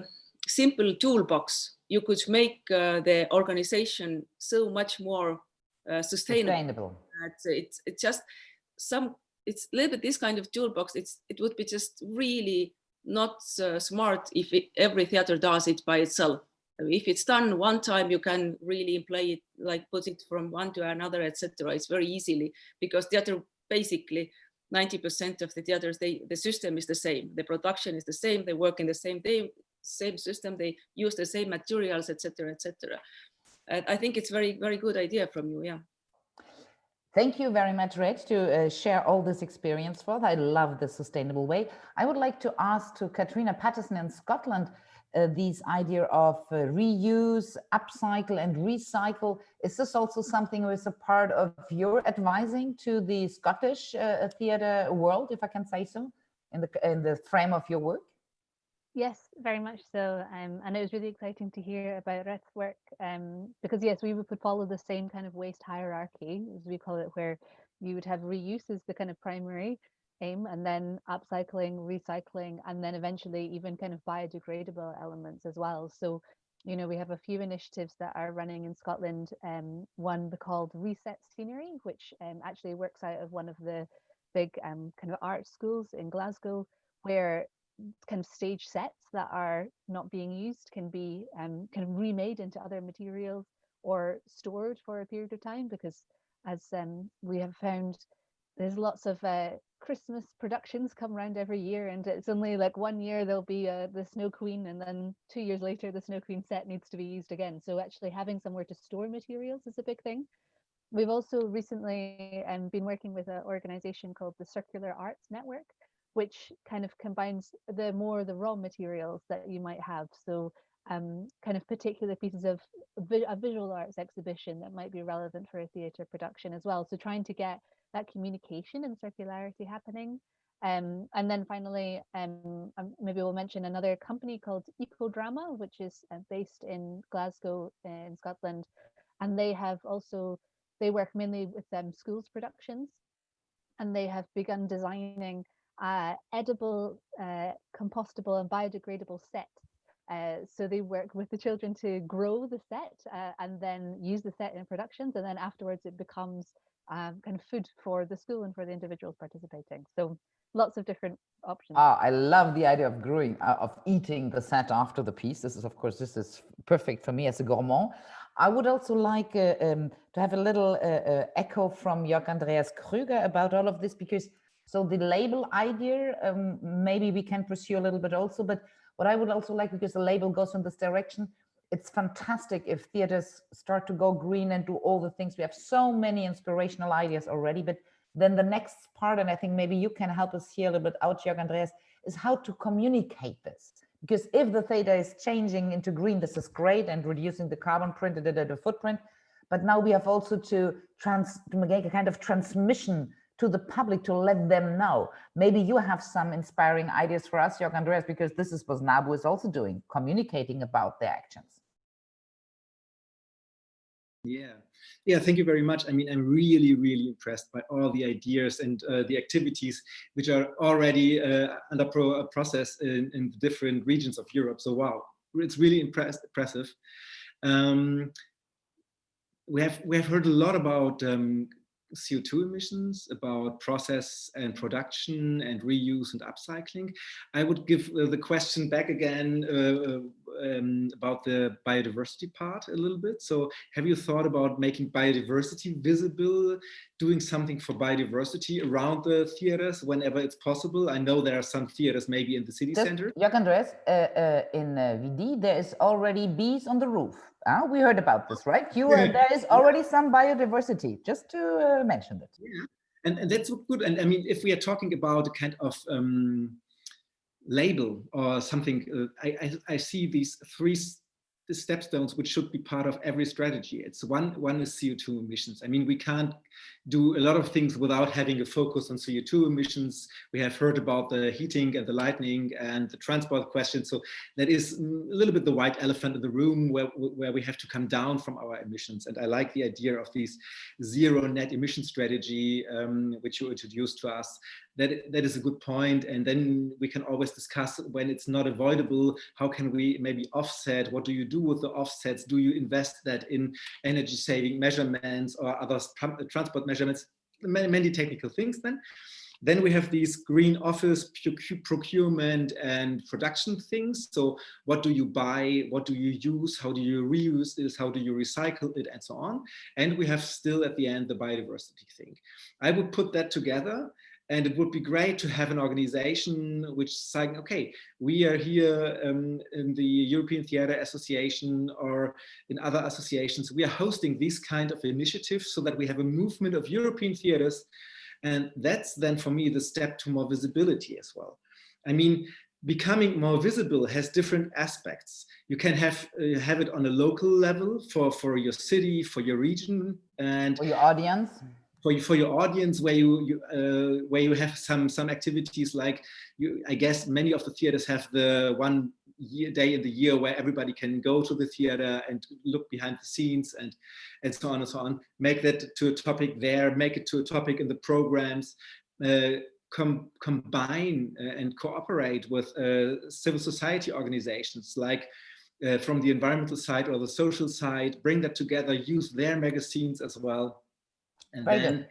[SPEAKER 12] simple toolbox, you could make uh, the organization so much more uh, sustainable. sustainable. It's, it's just some it's a little bit this kind of toolbox it's it would be just really not uh, smart if it, every theater does it by itself. If it's done one time you can really play it like put it from one to another etc it's very easily because theater basically 90 percent of the theaters they the system is the same. The production is the same they work in the same day same system they use the same materials etc etc i think it's very very good idea from you yeah
[SPEAKER 1] Thank you very much, Reet, to uh, share all this experience for us. I love the sustainable way. I would like to ask to Catriona Patterson in Scotland, uh, these idea of uh, reuse, upcycle and recycle. Is this also something that is a part of your advising to the Scottish uh, theatre world, if I can say so, in the, in the frame of your work?
[SPEAKER 9] Yes, very much so. Um, and it was really exciting to hear about Reet's work um, because yes, we would follow the same kind of waste hierarchy, as we call it, where you would have reuse as the kind of primary aim and then upcycling, recycling, and then eventually even kind of biodegradable elements as well. So, you know, we have a few initiatives that are running in Scotland. Um, one called Reset Scenery, which um, actually works out of one of the big um, kind of art schools in Glasgow, where kind of stage sets that are not being used can be um, kind of remade into other materials or stored for a period of time because as um, we have found there's lots of uh, Christmas productions come around every year and it's only like one year there'll be uh, the Snow Queen and then two years later the Snow Queen set needs to be used again. So actually having somewhere to store materials is a big thing. We've also recently um, been working with an organization called the Circular Arts Network, which kind of combines the more the raw materials that you might have. So um, kind of particular pieces of a visual arts exhibition that might be relevant for a theatre production as well. So trying to get that communication and circularity happening. Um, and then finally, um, um maybe we'll mention another company called Ecodrama, which is uh, based in Glasgow in Scotland. And they have also, they work mainly with um, schools productions and they have begun designing uh, edible, uh, compostable and biodegradable sets. Uh, so they work with the children to grow the set uh, and then use the set in productions and then afterwards it becomes um, kind of food for the school and for the individuals participating. So lots of different options.
[SPEAKER 1] Ah, I love the idea of growing, uh, of eating the set after the piece. This is, of course, this is perfect for me as a gourmand. I would also like uh, um, to have a little uh, uh echo from Jörg Andreas Krüger about all of this, because so the label idea, um, maybe we can pursue a little bit also, but what I would also like, because the label goes in this direction, it's fantastic if theaters start to go green and do all the things. We have so many inspirational ideas already, but then the next part, and I think maybe you can help us here a little bit out, Jörg Andreas, is how to communicate this. Because if the theater is changing into green, this is great and reducing the carbon print and the, the footprint. But now we have also to trans to make a kind of transmission to the public to let them know. Maybe you have some inspiring ideas for us, Jörg Andreas, because this is what NABU is also doing, communicating about their actions.
[SPEAKER 8] Yeah, yeah, thank you very much. I mean, I'm really, really impressed by all the ideas and uh, the activities which are already uh, under pro uh, process in, in different regions of Europe. So wow, it's really impress impressive. Um, we have we have heard a lot about um, CO2 emissions, about process and production and reuse and upcycling. I would give uh, the question back again uh, uh, um, about the biodiversity part a little bit. So have you thought about making biodiversity visible, doing something for biodiversity around the theaters whenever it's possible? I know there are some theaters maybe in the city
[SPEAKER 1] Just,
[SPEAKER 8] center.
[SPEAKER 1] Jörg Andreas, uh, uh, in uh, Vidy, there is already bees on the roof. Uh, we heard about this, right? You uh, there is already some biodiversity, just to uh, mention that.
[SPEAKER 8] Yeah, and, and that's good. And I mean, if we are talking about a kind of um, label or something, uh, I, I, I, see these three the stepstones which should be part of every strategy. It's one, one is CO2 emissions. I mean, we can't do a lot of things without having a focus on CO2 emissions. We have heard about the heating and the lightning and the transport question. So that is a little bit the white elephant in the room where, where we have to come down from our emissions. And I like the idea of this zero net emission strategy, um, which you introduced to us. That, that is a good point. And then we can always discuss when it's not avoidable, how can we maybe offset? What do you do with the offsets? Do you invest that in energy saving measurements or other transport measurements? measurements, many, many technical things then. Then we have these green office procurement and production things. So what do you buy? What do you use? How do you reuse this? How do you recycle it and so on? And we have still at the end the biodiversity thing. I would put that together and it would be great to have an organization which is saying, okay, we are here um, in the European Theatre Association or in other associations, we are hosting these kind of initiatives so that we have a movement of European theatres. And that's then for me the step to more visibility as well. I mean, becoming more visible has different aspects. You can have uh, have it on a local level for for your city, for your region, and
[SPEAKER 1] for your audience.
[SPEAKER 8] For you, for your audience, where you, you uh, where you have some some activities like you, I guess many of the theaters have the one year, day in the year where everybody can go to the theater and look behind the scenes and and so on and so on. Make that to a topic there. Make it to a topic in the programs. Uh, com combine uh, and cooperate with uh, civil society organizations like uh, from the environmental side or the social side, bring that together, use their magazines as well. And
[SPEAKER 1] Very
[SPEAKER 8] then,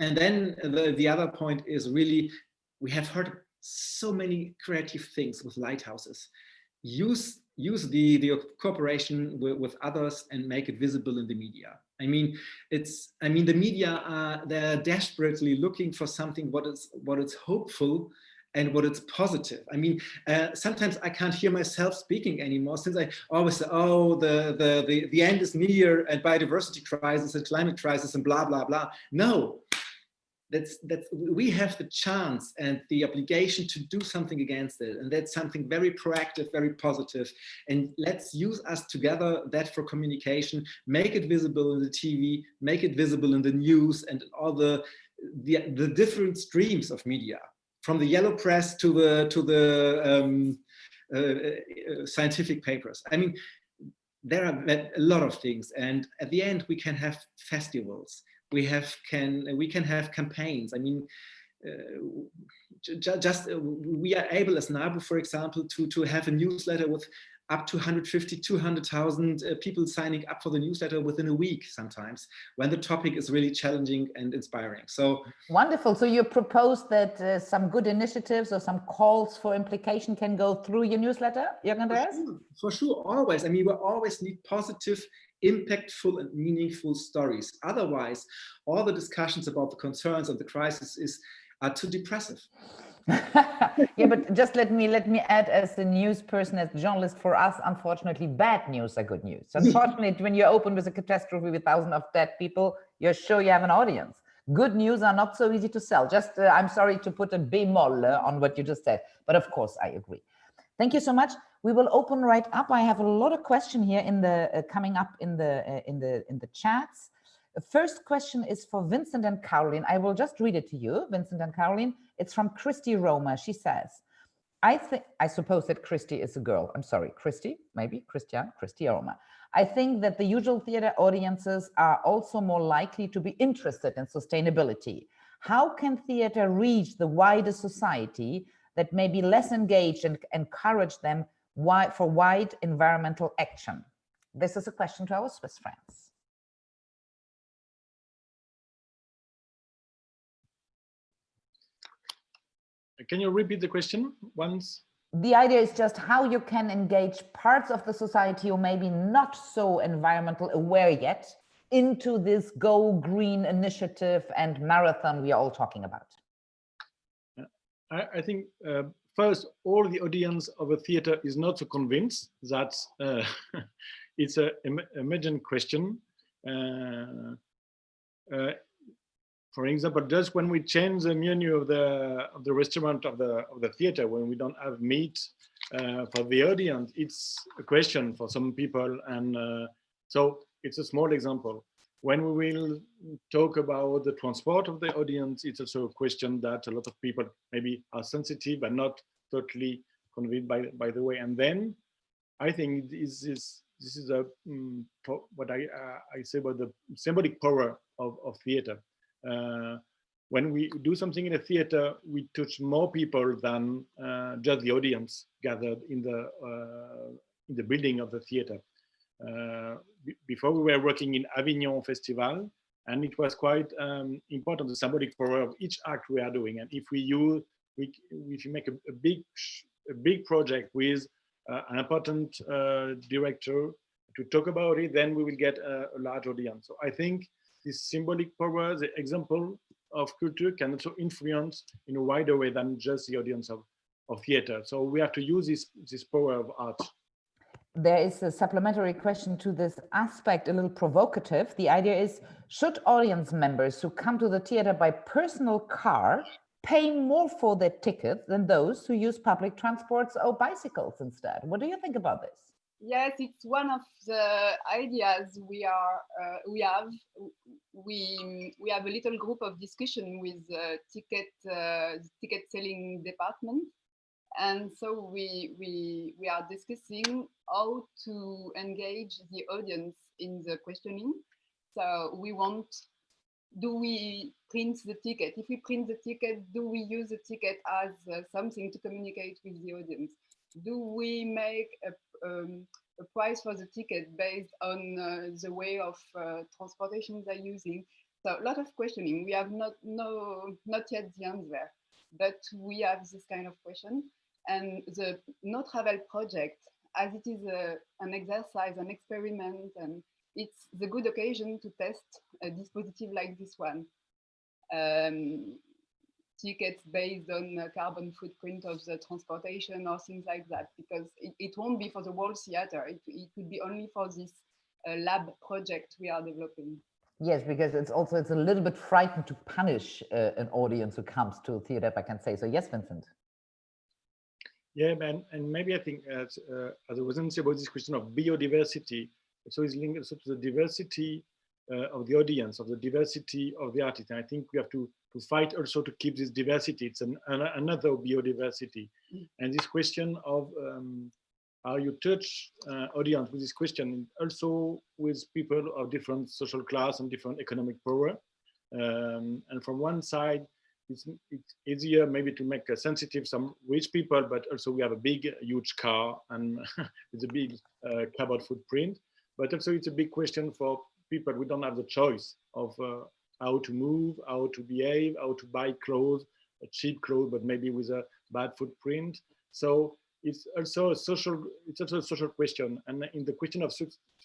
[SPEAKER 8] and then the, the other point is really, we have heard so many creative things with lighthouses. Use use the the cooperation with, with others and make it visible in the media. I mean, it's I mean the media are they're desperately looking for something what is what is hopeful and what it's positive. I mean, uh, sometimes I can't hear myself speaking anymore since I always say, oh, the, the, the, the end is near and biodiversity crisis and climate crisis and blah, blah, blah. No, that's that's we have the chance and the obligation to do something against it and that's something very proactive very positive. and let's use us together that for communication make it visible in the tv make it visible in the news and all the the, the different streams of media from the yellow press to the to the um, uh, uh, scientific papers i mean there are a lot of things and at the end we can have festivals we have can we can have campaigns. I mean, uh, just uh, we are able as NABU, for example, to to have a newsletter with up to 150, 200,000 uh, people signing up for the newsletter within a week sometimes when the topic is really challenging and inspiring. So
[SPEAKER 1] wonderful. So you propose that uh, some good initiatives or some calls for implication can go through your newsletter, Jürgen Andreas?
[SPEAKER 8] For sure, for sure, always. I mean, we always need positive impactful and meaningful stories. Otherwise, all the discussions about the concerns of the crisis is are too depressive. (laughs)
[SPEAKER 1] yeah, but just let me let me add as a news person, as a journalist, for us, unfortunately, bad news are good news. (laughs) Unfortunately, when you open with a catastrophe with thousands of dead people, you're sure you have an audience. Good news are not so easy to sell. Just, uh, I'm sorry to put a bemol uh, on what you just said, but of course I agree. Thank you so much. We will open right up. I have a lot of question here in the uh, coming up in the uh, in the in the chats. The first question is for Vincent and Caroline. I will just read it to you, Vincent and Caroline. It's from Christy Roma. She says, I think I suppose that Christy is a girl. I'm sorry, Christy, maybe Christian, Christy Roma. I think that the usual theater audiences are also more likely to be interested in sustainability. How can theater reach the wider society that may be less engaged and encourage them for wide environmental action? This is a question to our Swiss friends.
[SPEAKER 10] Can you repeat the question once?
[SPEAKER 1] The idea is just how you can engage parts of the society who maybe not so environmental aware yet into this Go Green initiative and marathon we are all talking about.
[SPEAKER 10] I, I think uh, first, all the audience of a theater is not so convinced that uh, (laughs) it's a emergent question. Uh, uh, for example, just when we change the menu of the of the restaurant of the of the theater, when we don't have meat uh, for the audience, it's a question for some people, and uh, so it's a small example. When we will talk about the transport of the audience, it's also a question that a lot of people maybe are sensitive but not totally convinced by by the way. And then I think this is this is a um, what I uh, I say about the symbolic power of of theater. Uh, when we do something in a theater, we touch more people than uh, just the audience gathered in the uh, in the building of the theater. Uh, before we were working in Avignon Festival, and it was quite um, important the symbolic power of each act we are doing. And if we use, we, if you make a, a big, a big project with uh, an important uh, director to talk about it, then we will get a, a, large audience. So I think this symbolic power, the example of culture can also influence in a wider way than just the audience of, of theater. So we have to use this, this power of art
[SPEAKER 1] there is a supplementary question to this aspect, a little provocative. The idea is, should audience members who come to the theater by personal car pay more for their tickets than those who use public transports or bicycles instead. What do you think about this?
[SPEAKER 11] Yes, it's one of the ideas we are uh, we have. We we have a little group of discussion with uh, ticket uh, ticket selling department, and so we we we are discussing how to engage the audience in the questioning. So we want do we print the ticket? If we print the ticket, do we use the ticket as uh, something to communicate with the audience? Do we make a, um, a price for the ticket based on uh, the way of uh, transportation they're using? So a lot of questioning. We have not no not yet the answer, but we have this kind of question. And the no travel project, as it is a, an exercise, an experiment, and it's the good occasion to test a dispositive like this one. Um, tickets based on the carbon footprint of the transportation or things like that, because it, it won't be for the whole theater. It, it will be only for this uh, lab project we are developing.
[SPEAKER 1] Yes, because it's also, it's a little bit frightened to punish uh, an audience who comes to a theater, if I can say so. Yes, Vincent.
[SPEAKER 10] Yeah, man, and maybe I think as, uh, as I was saying about this question of biodiversity, so it's linked also to the diversity uh, of the audience, of the diversity of the artist. And I think we have to, to fight also to keep this diversity. It's an, an another biodiversity. Mm. And this question of um, how you touch uh, audience with this question, also with people of different social class and different economic power. Um, and from one side, it's, it's, easier maybe to make a sensitive some rich people, but also we have a big, huge car and (laughs) it's a big uh, carbon footprint. But also it's a big question for people. We don't have the choice of uh, how to move, how to behave, how to buy clothes, cheap clothes, but maybe with a bad footprint. So it's also a social, it's also a social question. And in the question of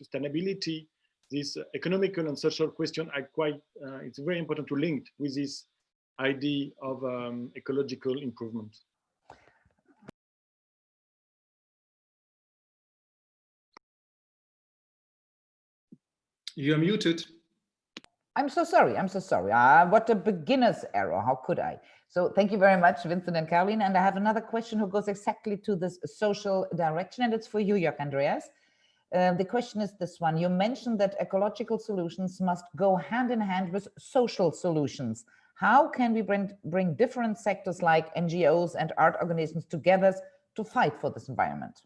[SPEAKER 10] sustainability, this economical and social question are quite, uh, it's very important to link with this idea of um, ecological improvement.
[SPEAKER 8] You're muted.
[SPEAKER 1] I'm so sorry. I'm so sorry. Uh, what a beginner's error. How could I? So thank you very much, Vincent and Caroline. And I have another question who goes exactly to this social direction, and it's for you, Jörg Andreas. Uh, the question is this one. You mentioned that ecological solutions must go hand in hand with social solutions. How can we bring, bring different sectors like NGOs and art organizations together to fight for this environment?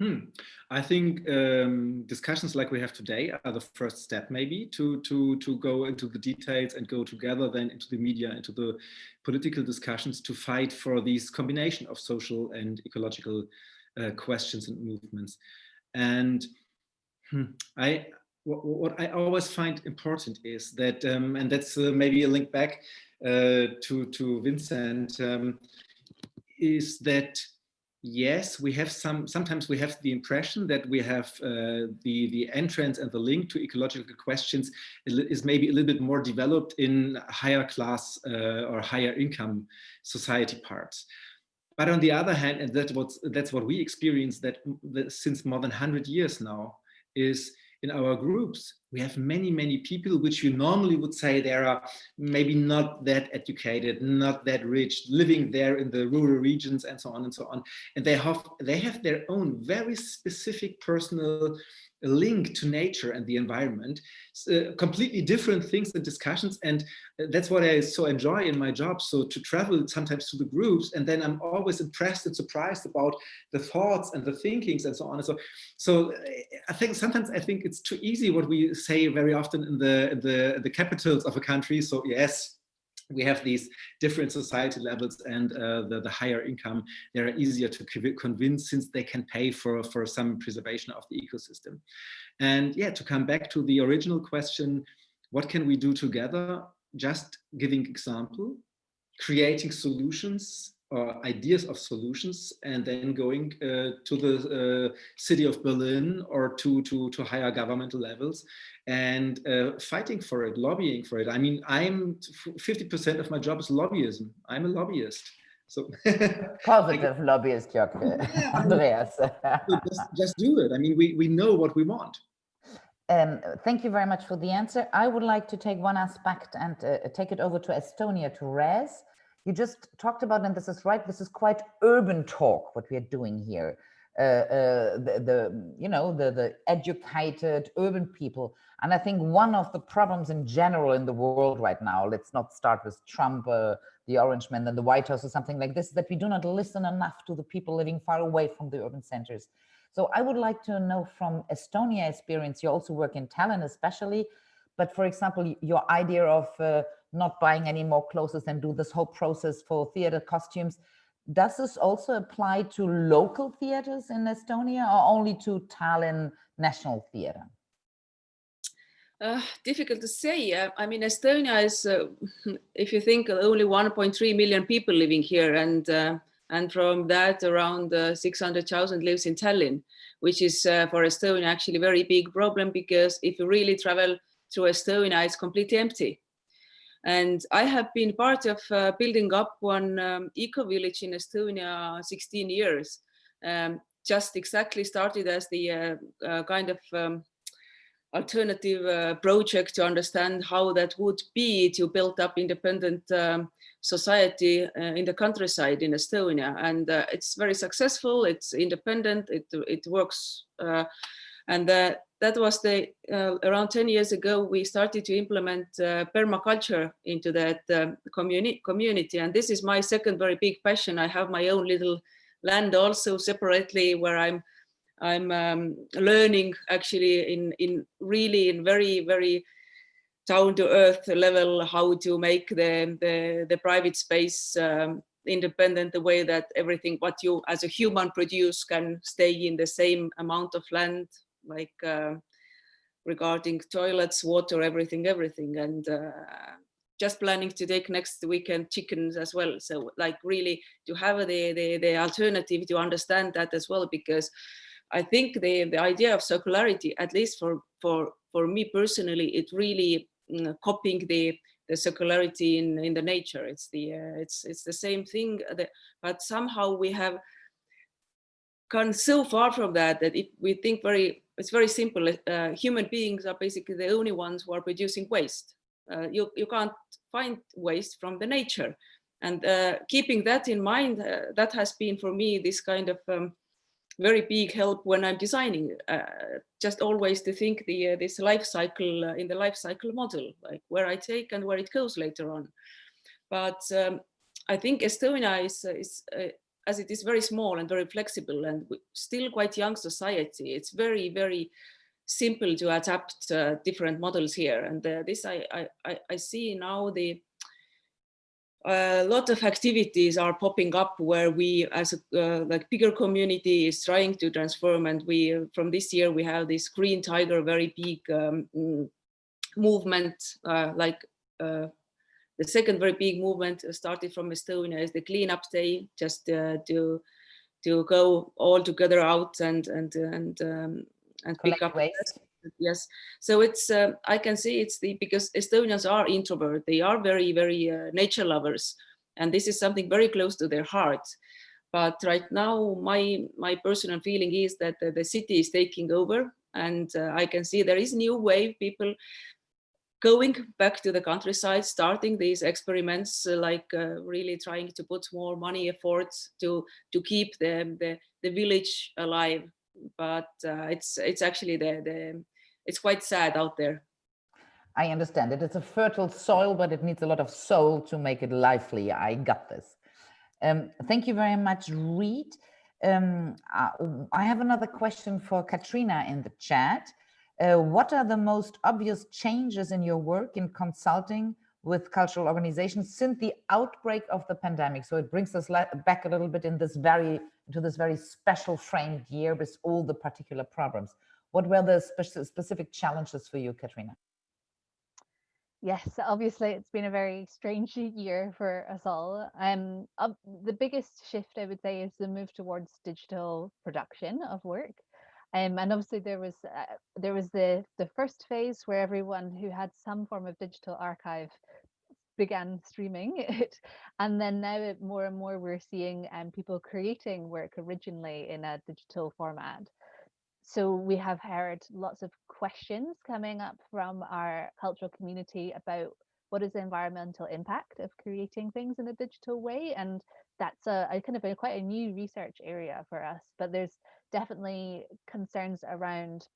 [SPEAKER 8] Hmm. I think um, discussions like we have today are the first step maybe to, to, to go into the details and go together then into the media, into the political discussions to fight for this combination of social and ecological uh, questions and movements. And hmm, I, what, what, I always find important is that, um, and that's uh, maybe a link back uh, to, to Vincent, um, is that yes, we have some, sometimes we have the impression that we have uh, the, the entrance and the link to ecological questions is maybe a little bit more developed in higher class uh, or higher income society parts. But on the other hand, and that's what, that's what we experience that, that since more than 100 years now, is in our groups, we have many, many people which you normally would say they are maybe not that educated, not that rich, living there in the rural regions and so on and so on. And they have, they have their own very specific personal a link to nature and the environment, uh, completely different things and discussions. And uh, that's what I so enjoy in my job. So to travel sometimes to the groups, and then I'm always impressed and surprised about the thoughts and the thinkings and so on and so. So uh, I think sometimes I think it's too easy what we say very often in the in the the capitals of a country. So yes, we have these different society levels and uh, the, the higher income, they're easier to convince since they can pay for, for some preservation of the ecosystem. And yeah, to come back to the original question, what can we do together? Just giving example, creating solutions ideas of solutions and then going uh, to the uh, city of Berlin or to, to, to higher governmental levels and uh, fighting for it, lobbying for it. I mean, I'm 50% of my job is lobbyism. I'm a lobbyist. So (laughs)
[SPEAKER 1] positive lobbyist, Jörg, (laughs) Andreas.
[SPEAKER 8] just, just do it. I mean, we, we know what we want.
[SPEAKER 1] Um, thank you very much for the answer. I would like to take one aspect and uh, take it over to Estonia, to Reet. You just talked about, and this is right, this is quite urban talk, what we are doing here. Uh, uh, the, the, you know, the, the educated urban people. And I think one of the problems in general in the world right now, let's not start with Trump, uh, the Orange Man, and the White House or something like this, that we do not listen enough to the people living far away from the urban centers. So I would like to know from Estonia experience, you also work in Tallinn especially, but for example, your idea of uh, not buying any more clothes and do this whole process for theater costumes, does this also apply to local theaters in Estonia or only to Tallinn National Theatre?
[SPEAKER 12] Uh, difficult to say. Uh, I mean, Estonia is, uh, (laughs) if you think only 1.3 million people living here and uh, and from that around uh, 600,000 lives in Tallinn, which is for Estonia actually a very big problem because if you really travel through Estonia, it's completely empty. And I have been part of uh, building up one um, eco-village in Estonia 16 years, um, just exactly started as the uh, uh, kind of um, alternative uh, project to understand how that would be to build up independent um, society uh, in the countryside in Estonia. And uh, it's very successful, it's independent, it, it works. Uh, and that was the, uh, around 10 years ago, we started to implement uh, permaculture into that um, communi community. And this is my second very big passion. I have my own little land also separately where I'm I'm um, learning actually in in really in very very down to earth level how to make the the, the private space um, independent the way that everything what you as a human produce can stay in the same amount of land like uh, regarding toilets water everything everything. And uh, just planning to take next weekend chickens as well. So like really to have the, the the alternative to understand that as well because i think the the idea of circularity at least for for for me personally it really Mm, copying the the circularity in in the nature. It's the uh, it's it's the same thing uh, that, but somehow we have gone so far from that that if we think very it's very simple. Uh, human beings are basically the only ones who are producing waste. Uh, you you can't find waste from the nature. And uh, keeping that in mind uh, that has been for me this kind of um, very big help when I'm designing, uh, just always to think the uh, this life cycle in the life cycle model, like where I take and where it goes later on. But um, I think Estonia is, is as it is very small and very flexible and still quite young society, it's very, very simple to adapt uh, different models here. And this I, I, I see now the a lot of activities are popping up where we as a uh, like bigger community is trying to transform and we from this year we have this green tiger very big um, mm, movement uh, like uh, the second very big movement started from Estonia is the cleanup day just uh, to to go all together out and and and um, and
[SPEAKER 1] pick up waste.
[SPEAKER 12] yes. So it's uh, i can see it's the because estonians are introvert they are very very uh, nature lovers and this is something very close to their heart. But right now my my personal feeling is that the, the city is taking over and uh, i can see there is new wave people going back to the countryside starting these experiments uh, like uh, really trying to put more money efforts to to keep the the, the village alive but uh, it's it's actually the the it's quite sad out there.
[SPEAKER 1] I understand it. It's a fertile soil, but it needs a lot of soul to make it lively. I got this. Um, thank you very much, Reet. Um, uh, I have another question for Catriona in the chat. Uh, what are the most obvious changes in your work in consulting with cultural organizations since the outbreak of the pandemic? So it brings us back a little bit in this very into this very special framed year with all the particular problems. What were the spe specific challenges for you, Catriona?
[SPEAKER 9] Yes, obviously it's been a very strange (laughs) year for us all. Um, uh, the biggest shift I would say is the move towards digital production of work. Um, and obviously there was uh, there was the the first phase where everyone who had some form of digital archive began streaming (laughs) it and then now it, more and more we're seeing um, people creating work originally in a digital format. So we have heard lots of questions coming up from our cultural community about what is the environmental impact of creating things in a digital way and that's a, a kind of a quite a new research area for us but there's definitely concerns around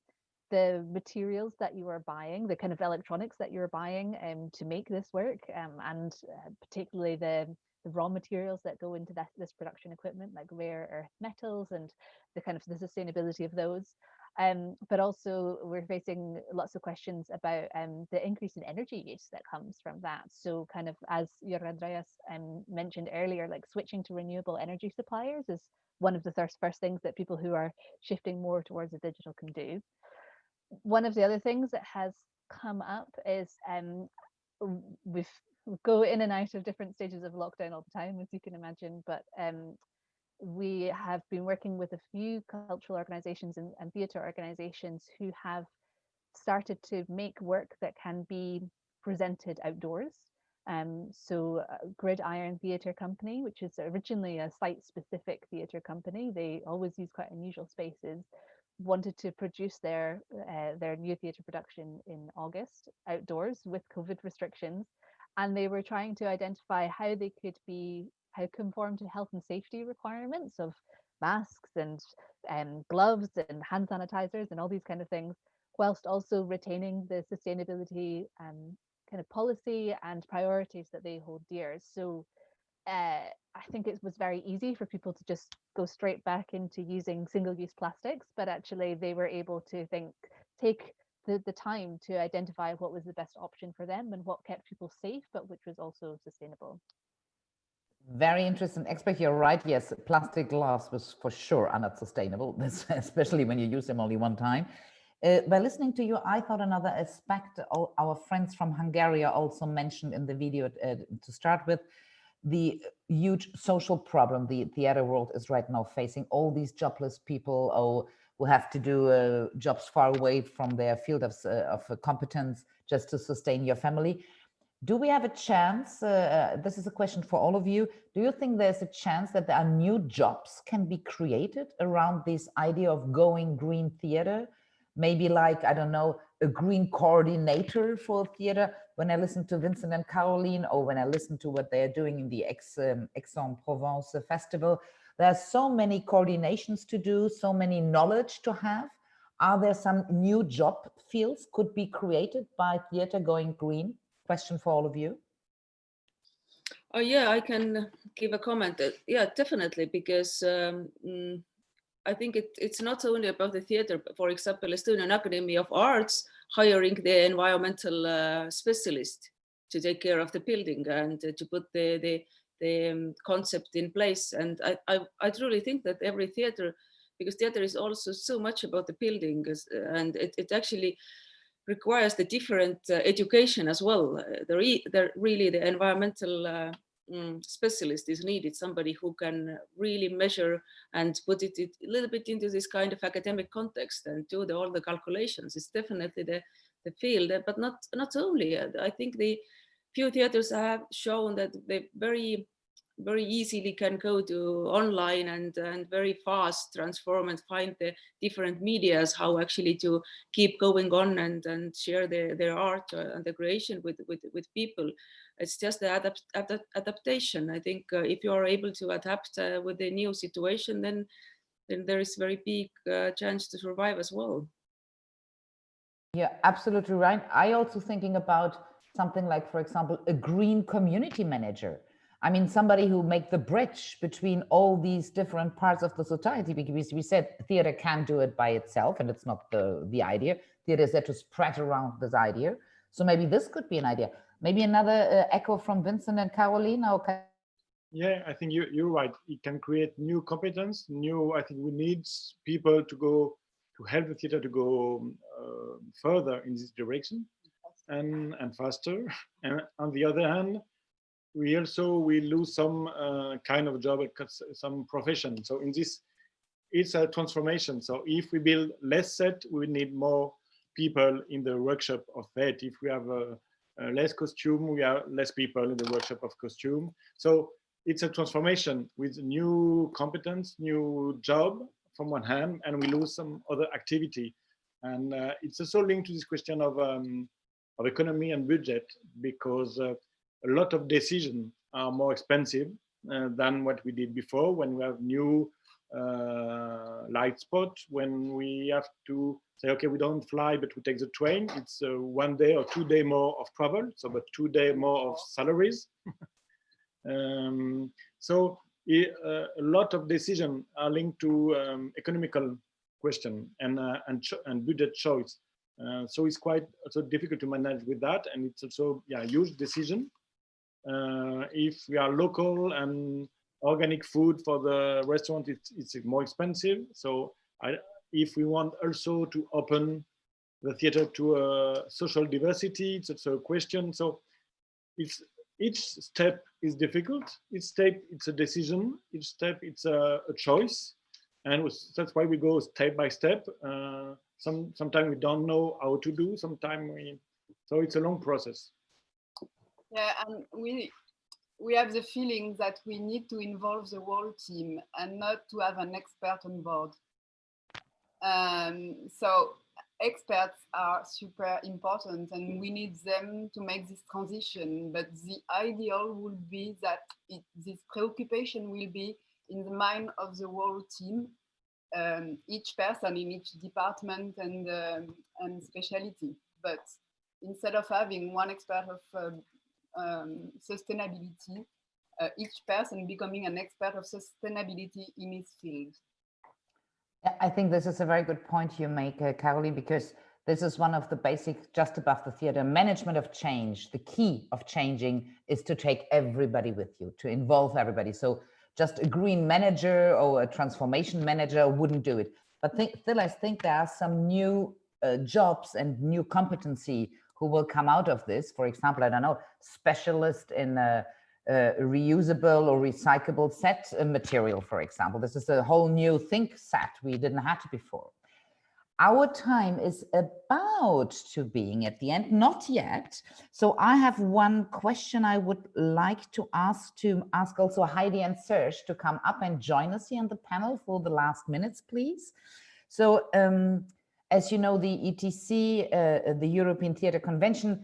[SPEAKER 9] the materials that you are buying the kind of electronics that you're buying um, to make this work um, and uh, particularly the the raw materials that go into that, this production equipment like rare earth metals and the kind of the sustainability of those um, but also we're facing lots of questions about um, the increase in energy use that comes from that. So kind of as Jörg Andreas um, mentioned earlier, like switching to renewable energy suppliers is one of the first, first things that people who are shifting more towards the digital can do. One of the other things that has come up is um, we've we go in and out of different stages of lockdown all the time, as you can imagine, but um, we have been working with a few cultural organizations and, and theatre organizations who have started to make work that can be presented outdoors. Um, so uh, Grid Iron Theatre Company, which is originally a site-specific theatre company, they always use quite unusual spaces, wanted to produce their uh, their new theatre production in August outdoors with COVID restrictions, and they were trying to identify how they could be how conform to health and safety requirements of masks and um, gloves and hand sanitizers and all these kind of things, whilst also retaining the sustainability um, kind of policy and priorities that they hold dear. So uh, I think it was very easy for people to just go straight back into using single-use plastics, but actually they were able to think, take the, the time to identify what was the best option for them and what kept people safe, but which was also sustainable.
[SPEAKER 1] Very interesting Expert, You're right. Yes, plastic glass was for sure are not sustainable, (laughs) especially when you use them only one time. Uh, by listening to you, I thought another aspect our friends from Hungary also mentioned in the video uh, to start with, the huge social problem the theater world is right now facing. All these jobless people oh, who have to do uh, jobs far away from their field of, uh, of competence just to sustain your family do we have a chance, uh, uh, this is a question for all of you, do you think there's a chance that there are new jobs can be created around this idea of going green theater? Maybe like, I don't know, a green coordinator for theater. When I listen to Vincent and Caroline, or when I listen to what they're doing in the um, Aix-en-Provence festival, there are so many coordinations to do, so many knowledge to have. Are there some new job fields could be created by theater going green? Question for all of you?
[SPEAKER 12] Oh yeah, I can give a comment. Uh, yeah, definitely, because um, mm, I think it, it's not only about the theater. but For example, Estonian Academy of Arts hiring the environmental uh, specialist to take care of the building and uh, to put the the, the um, concept in place. And I, I, I truly think that every theater, because theater is also so much about the building, and it, it actually requires the different uh, education as well. Uh, the, re the, really the environmental uh, mm, specialist is needed, somebody who can really measure and put it, it, a little bit into this kind of academic context and do the, all the calculations. It's definitely the, the field, but not, not only. I think the few theaters have shown that they very very easily can go to online and, and very fast transform and find the different medias, how actually to keep going on and, and share their, their art uh, and the creation with, with, with people. It's just the adapt, adapt, adaptation. I think uh, if you are able to adapt uh, with the new situation, then, then there is very big uh, chance to survive as well.
[SPEAKER 1] Yeah, absolutely right. I also thinking about something like, for example, a green community manager I mean, somebody who make the bridge between all these different parts of the society, because we said theater can't do it by itself, and it's not the, the idea. Theater is there to spread around this idea. So maybe this could be an idea. Maybe another uh, echo from Vincent and Carolina. Okay.
[SPEAKER 10] Yeah, I think you, you're right. It can create new competence, new, I think we need people to go, to help the theater to go uh, further in this direction and, and faster. (laughs) And on the other hand, we also we lose some uh, kind of job, some profession. So in this, it's a transformation. So if we build less set, we need more people in the workshop of that. If we have a, a less costume, we have less people in the workshop of costume. So it's a transformation with new competence, new job from one hand, and we lose some other activity. And uh, it's also linked to this question of, um, of economy and budget, because uh, a lot of decisions are more expensive uh, than what we did before when we have new uh, light spot, when we have to say, okay, we don't fly, but we take the train. It's uh, one day or two day more of travel, so but two day more of salaries. (laughs) um, so uh, a lot of decisions are linked to um, economical question and uh, and and budget choice. Uh, so it's quite also difficult to manage with that, and it's also yeah huge decision. Uh, if we are local and organic food for the restaurant, it's it's more expensive. So I, if we want also to open the theater to social diversity, it's also a question. So it's each step is difficult. Each step, it's a decision. Each step, it's a, a choice. And that's why we go step by step. Uh, some Sometimes we don't know how to do. Sometimes we, so it's a long process.
[SPEAKER 11] Yeah, and we we have the feeling that we need to involve the whole team and not to have an expert on board. Um, so experts are super important and we need them to make this transition. But the ideal would be that it, this preoccupation will be in the mind of the whole team, um, each person in each department and, um, and specialty. But instead of having one expert of um, sustainability, uh, each person becoming an expert of sustainability in his field.
[SPEAKER 1] I think this is a very good point you make, uh, Caroline, because this is one of the basic just above the theater management of change. The key of changing is to take everybody with you, to involve everybody. So just a green manager or a transformation manager wouldn't do it. But still, I think there are some new uh, jobs and new competency who will come out of this. For example, I don't know, specialist in uh, uh, reusable or recyclable set material, for example. This is a whole new think set we didn't have before. Our time is about to being at the end, not yet. So I have one question I would like to ask to ask also Heidi and Serge to come up and join us here on the panel for the last minutes, please. So um, as you know, the ETC, uh, the European Theatre Convention,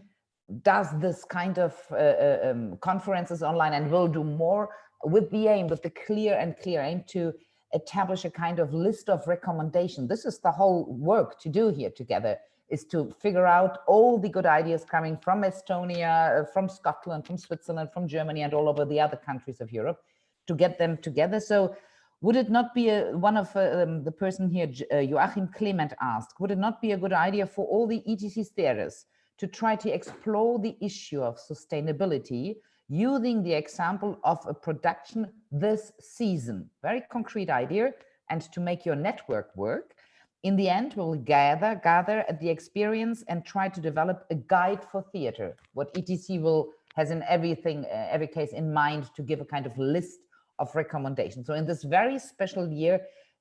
[SPEAKER 1] does this kind of uh, uh, um, conferences online and will do more with the aim, with the clear and clear aim to establish a kind of list of recommendation. This is the whole work to do here together is to figure out all the good ideas coming from Estonia, uh, from Scotland, from Switzerland, from Germany, and all over the other countries of Europe to get them together. So would it not be a, one of uh, um, the person here, uh, Joachim Clement asked, would it not be a good idea for all the ETC theaters to try to explore the issue of sustainability using the example of a production this season. Very concrete idea. And to make your network work, in the end, we'll gather, gather at the experience and try to develop a guide for theater, what ETC will has in everything, uh, every case in mind to give a kind of list of recommendations. So in this very special year,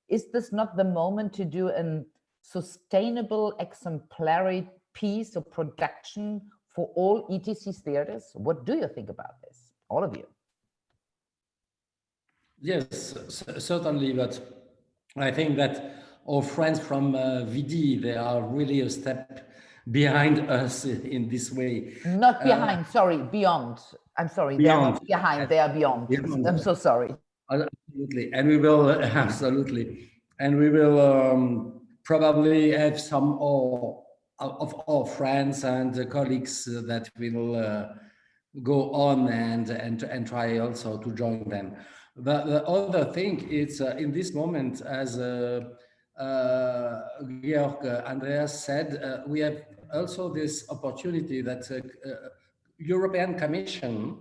[SPEAKER 1] is this not the moment to do a sustainable exemplary piece of production for all ETC theaters? What do you think about this, all of you?
[SPEAKER 3] Yes, certainly, but I think that our friends from uh, Vidy, they are really a step behind us in this way.
[SPEAKER 1] Not behind, uh, sorry, beyond. I'm sorry, beyond. they are not behind, they are beyond. beyond. I'm so sorry.
[SPEAKER 3] Absolutely, and we will, (laughs) absolutely, and we will um, probably have some more of our friends and colleagues that will uh, go on and, and, and try also to join them. But the other thing is uh, in this moment, as uh, uh, Georg Andreas said, uh, we have also this opportunity that uh, European Commission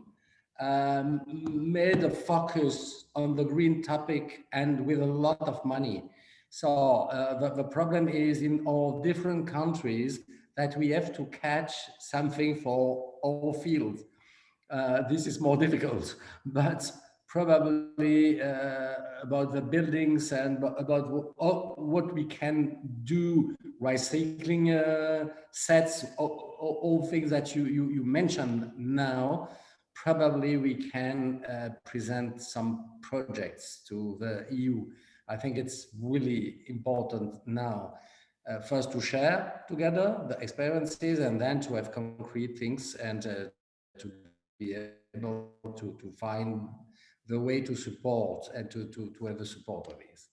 [SPEAKER 3] um, made a focus on the green topic and with a lot of money. So uh, the, the problem is in all different countries that we have to catch something for all fields. Uh, this is more (laughs) difficult, but probably uh, about the buildings and about what, we can do, recycling uh, sets, all, all, things that you, you, you mentioned now, probably we can uh, present some projects to the EU I think it's really important now uh, first to share together the experiences and then to have concrete things and uh, to be able to, to find the way to support and to, to, to have the support of this.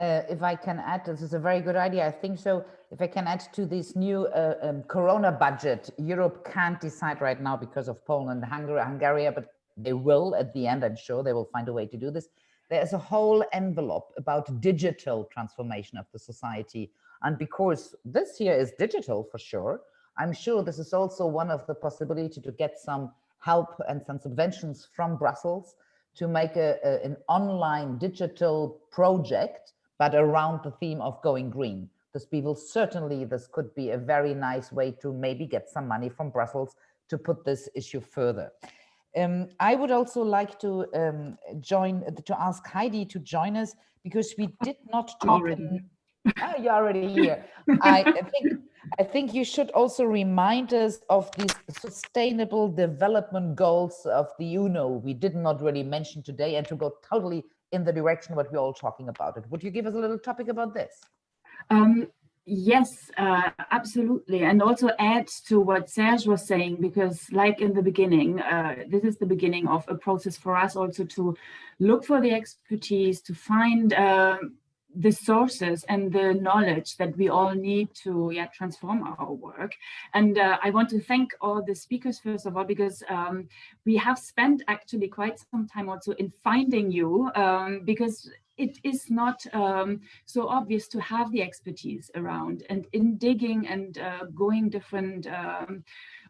[SPEAKER 1] Uh, if I can add, this is a very good idea. I think so. If I can add to this new uh, um, Corona budget, Europe can't decide right now because of Poland and Hungary, Hungary, but they will at the end. I'm sure they will find a way to do this. There's a whole envelope about digital transformation of the society. And because this year is digital for sure, I'm sure this is also one of the possibility to get some help and some subventions from Brussels to make a, a, an online digital project, but around the theme of going green. This will certainly, this could be a very nice way to maybe get some money from Brussels to put this issue further. Um, I would also like to um, join, to ask Heidi to join us because we did not talk.
[SPEAKER 2] Already.
[SPEAKER 1] oh, you're already here. I (laughs) think I think you should also remind us of these sustainable development goals of the UNO we did not really mention today and to go totally in the direction what we're all talking about it. Would you give us a little topic about this?
[SPEAKER 2] Um, yes, uh, absolutely. And also add to what Serge was saying, because like in the beginning, uh, this is the beginning of a process for us also to look for the expertise, to find um, the sources and the knowledge that we all need to yeah, transform our work. And uh, I want to thank all the speakers, first of all, because um, we have spent actually quite some time also in finding you, um, because it is not um, so obvious to have the expertise around and in digging and uh, going different um,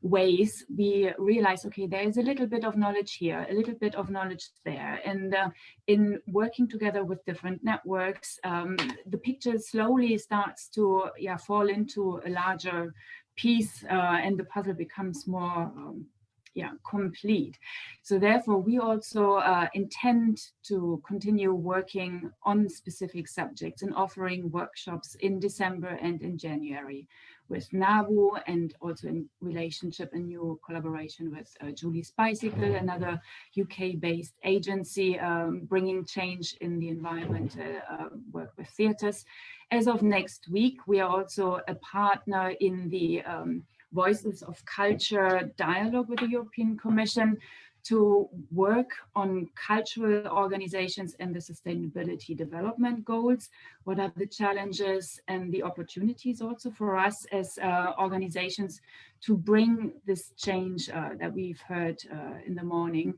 [SPEAKER 2] ways, we realize, okay, there is a little bit of knowledge here, a little bit of knowledge there. And uh, in working together with different networks, um, the picture slowly starts to yeah, fall into a larger piece uh, and the puzzle becomes more um, yeah, complete. So therefore, we also uh, intend to continue working on specific subjects and offering workshops in December and in January with NABU and also in relationship and new collaboration with uh, Julie's Bicycle, another UK-based agency um, bringing change in the environment, uh, uh, work with theatres. As of next week, we are also a partner in the um, Voices of Culture dialogue with the European Commission, to work on cultural organizations and the sustainability development goals. What are the challenges and the opportunities also for us as uh, organizations to bring this change uh, that we've heard uh, in the morning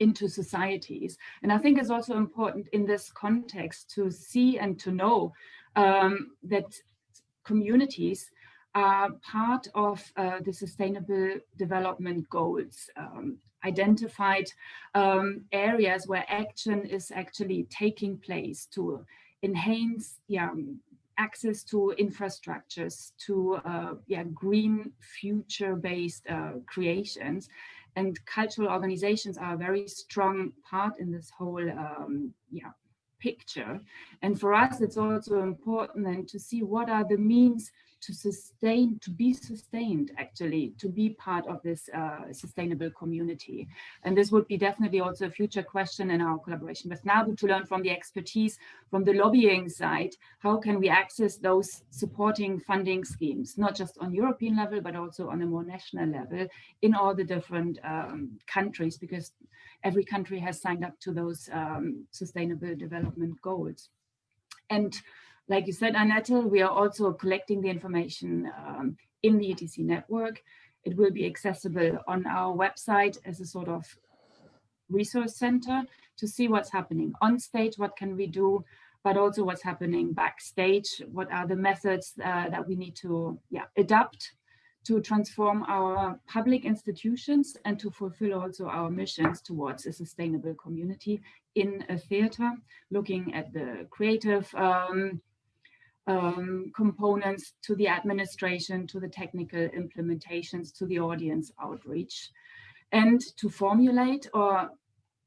[SPEAKER 2] into societies. And I think it's also important in this context to see and to know um, that communities are part of uh, the sustainable development goals. Um, identified um, areas where action is actually taking place to enhance yeah, access to infrastructures, to uh, yeah, green future-based uh, creations. And cultural organizations are a very strong part in this whole um, yeah, picture. And for us, it's also important then to see what are the means to sustain, to be sustained actually, to be part of this uh, sustainable community. And this would be definitely also a future question in our collaboration with NABU to learn from the expertise from the lobbying side, how can we access those supporting funding schemes, not just on European level, but also on a more national level in all the different um, countries, because every country has signed up to those um, sustainable development goals. And like you said, Annette, we are also collecting the information um, in the ETC network. It will be accessible on our website as a sort of resource center to see what's happening on stage, what can we do, but also what's happening backstage, what are the methods uh, that we need to yeah, adapt to transform our public institutions and to fulfill also our missions towards a sustainable community in a theater, looking at the creative um, um, components to the administration, to the technical implementations, to the audience outreach, and to formulate or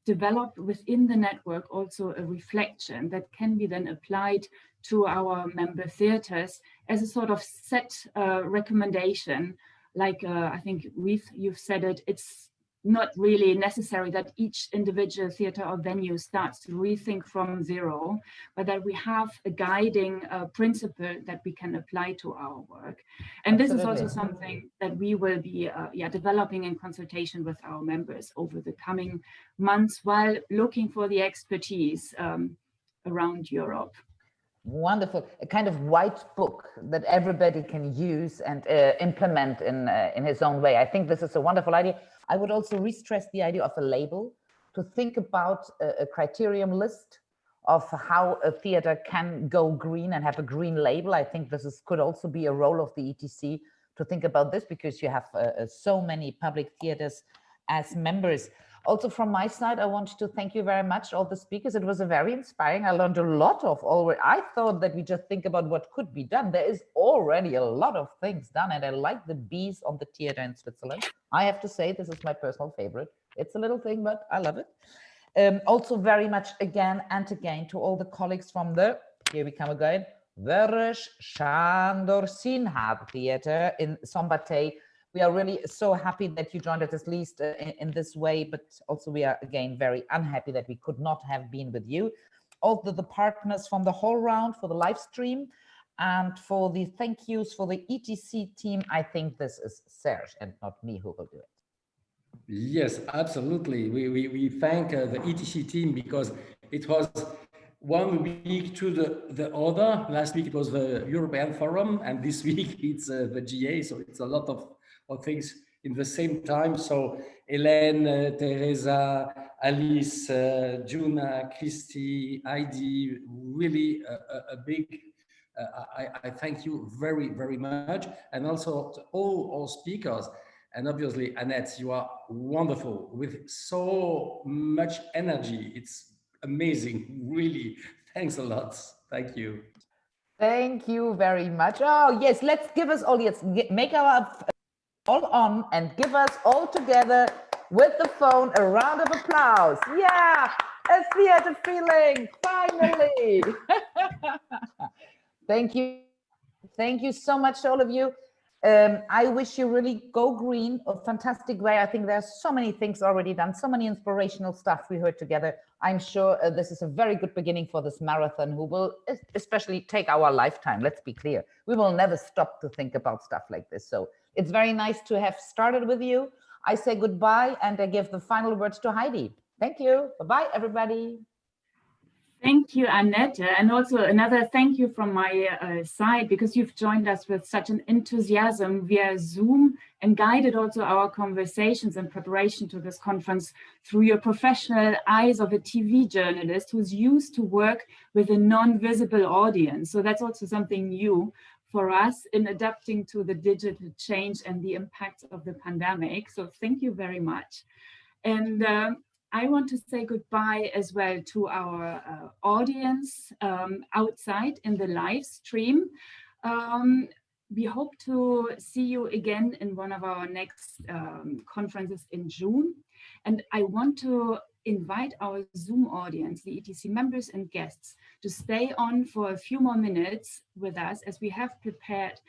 [SPEAKER 2] develop within the network also a reflection that can be then applied to our member theatres as a sort of set uh, recommendation. Like uh, I think we've, you've said it, it's not really necessary that each individual theater or venue starts to rethink from zero, but that we have a guiding uh, principle that we can apply to our work. And this Absolutely. is also something that we will be uh, yeah, developing in consultation with our members over the coming months while looking for the expertise um, around Europe.
[SPEAKER 1] Wonderful, a kind of white book that everybody can use and uh, implement in, uh, in his own way. I think this is a wonderful idea. I would also re-stress the idea of a label, to think about a, a criterion list of how a theater can go green and have a green label. I think this is, could also be a role of the ETC to think about this because you have uh, uh, so many public theaters as members. Also from my side, I want to thank you very much, all the speakers. It was a very inspiring. I learned a lot of already. I thought that we just think about what could be done. There is already a lot of things done and I like the bees on the theater in Switzerland. I have to say, this is my personal favorite. It's a little thing, but I love it. Um, also very much again and again to all the colleagues from the, here we come again, Vörös Sándor Színház Theater in Szombathely we are really so happy that you joined us at least uh, in, in, this way, but also we are again very unhappy that we could not have been with you. All the, the partners from the HowlRound for the live stream and for the thank yous for the ETC team. I think this is Serge and not me who will do it.
[SPEAKER 3] Yes, absolutely. We, we, we thank uh, the ETC team because it was one week to the, the other. Last week it was the European Forum and this (laughs) week it's uh, the GA. So it's a lot of of things in the same time. So Hélène, uh, Teresa, Alice, uh, Juna, Christy, Heidi, really a, a, big, uh, I, I, thank you very, very much. And also to all our speakers. And obviously, Annette, you are wonderful with so much energy. It's amazing, really. Thanks a lot. Thank you.
[SPEAKER 1] Thank you very much. Oh, yes, let's give us all, yes, make our all on and give us all together with the phone a round of applause. Yeah, a theater feeling, finally. (laughs) Thank you. Thank you so much to all of you. Um, I wish you really go green, a fantastic way. I think there's so many things already done, so many inspirational stuff we heard together. I'm sure uh, this is a very good beginning for this marathon who will especially take our lifetime. Let's be clear. We will never stop to think about stuff like this. So it's very nice to have started with you. I say goodbye and I give the final words to Heidi. Thank you. Bye-bye, everybody.
[SPEAKER 2] Thank you, Annette. And also another thank you from my uh, side because you've joined us with such an enthusiasm via Zoom and guided also our conversations in preparation to this conference through your professional eyes of a TV journalist who's used to work with a non-visible audience. So that's also something new for us in adapting to the digital change and the impact of the pandemic. So thank you very much. And um, I want to say goodbye as well to our uh, audience um, outside in the live stream. Um, we hope to see you again in one of our next um, conferences in June. And I want to invite our Zoom audience, the ETC members and guests, to stay on for a few more minutes with us as we have prepared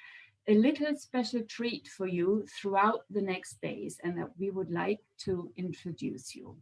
[SPEAKER 2] a little special treat for you throughout the next days and that we would like to introduce you.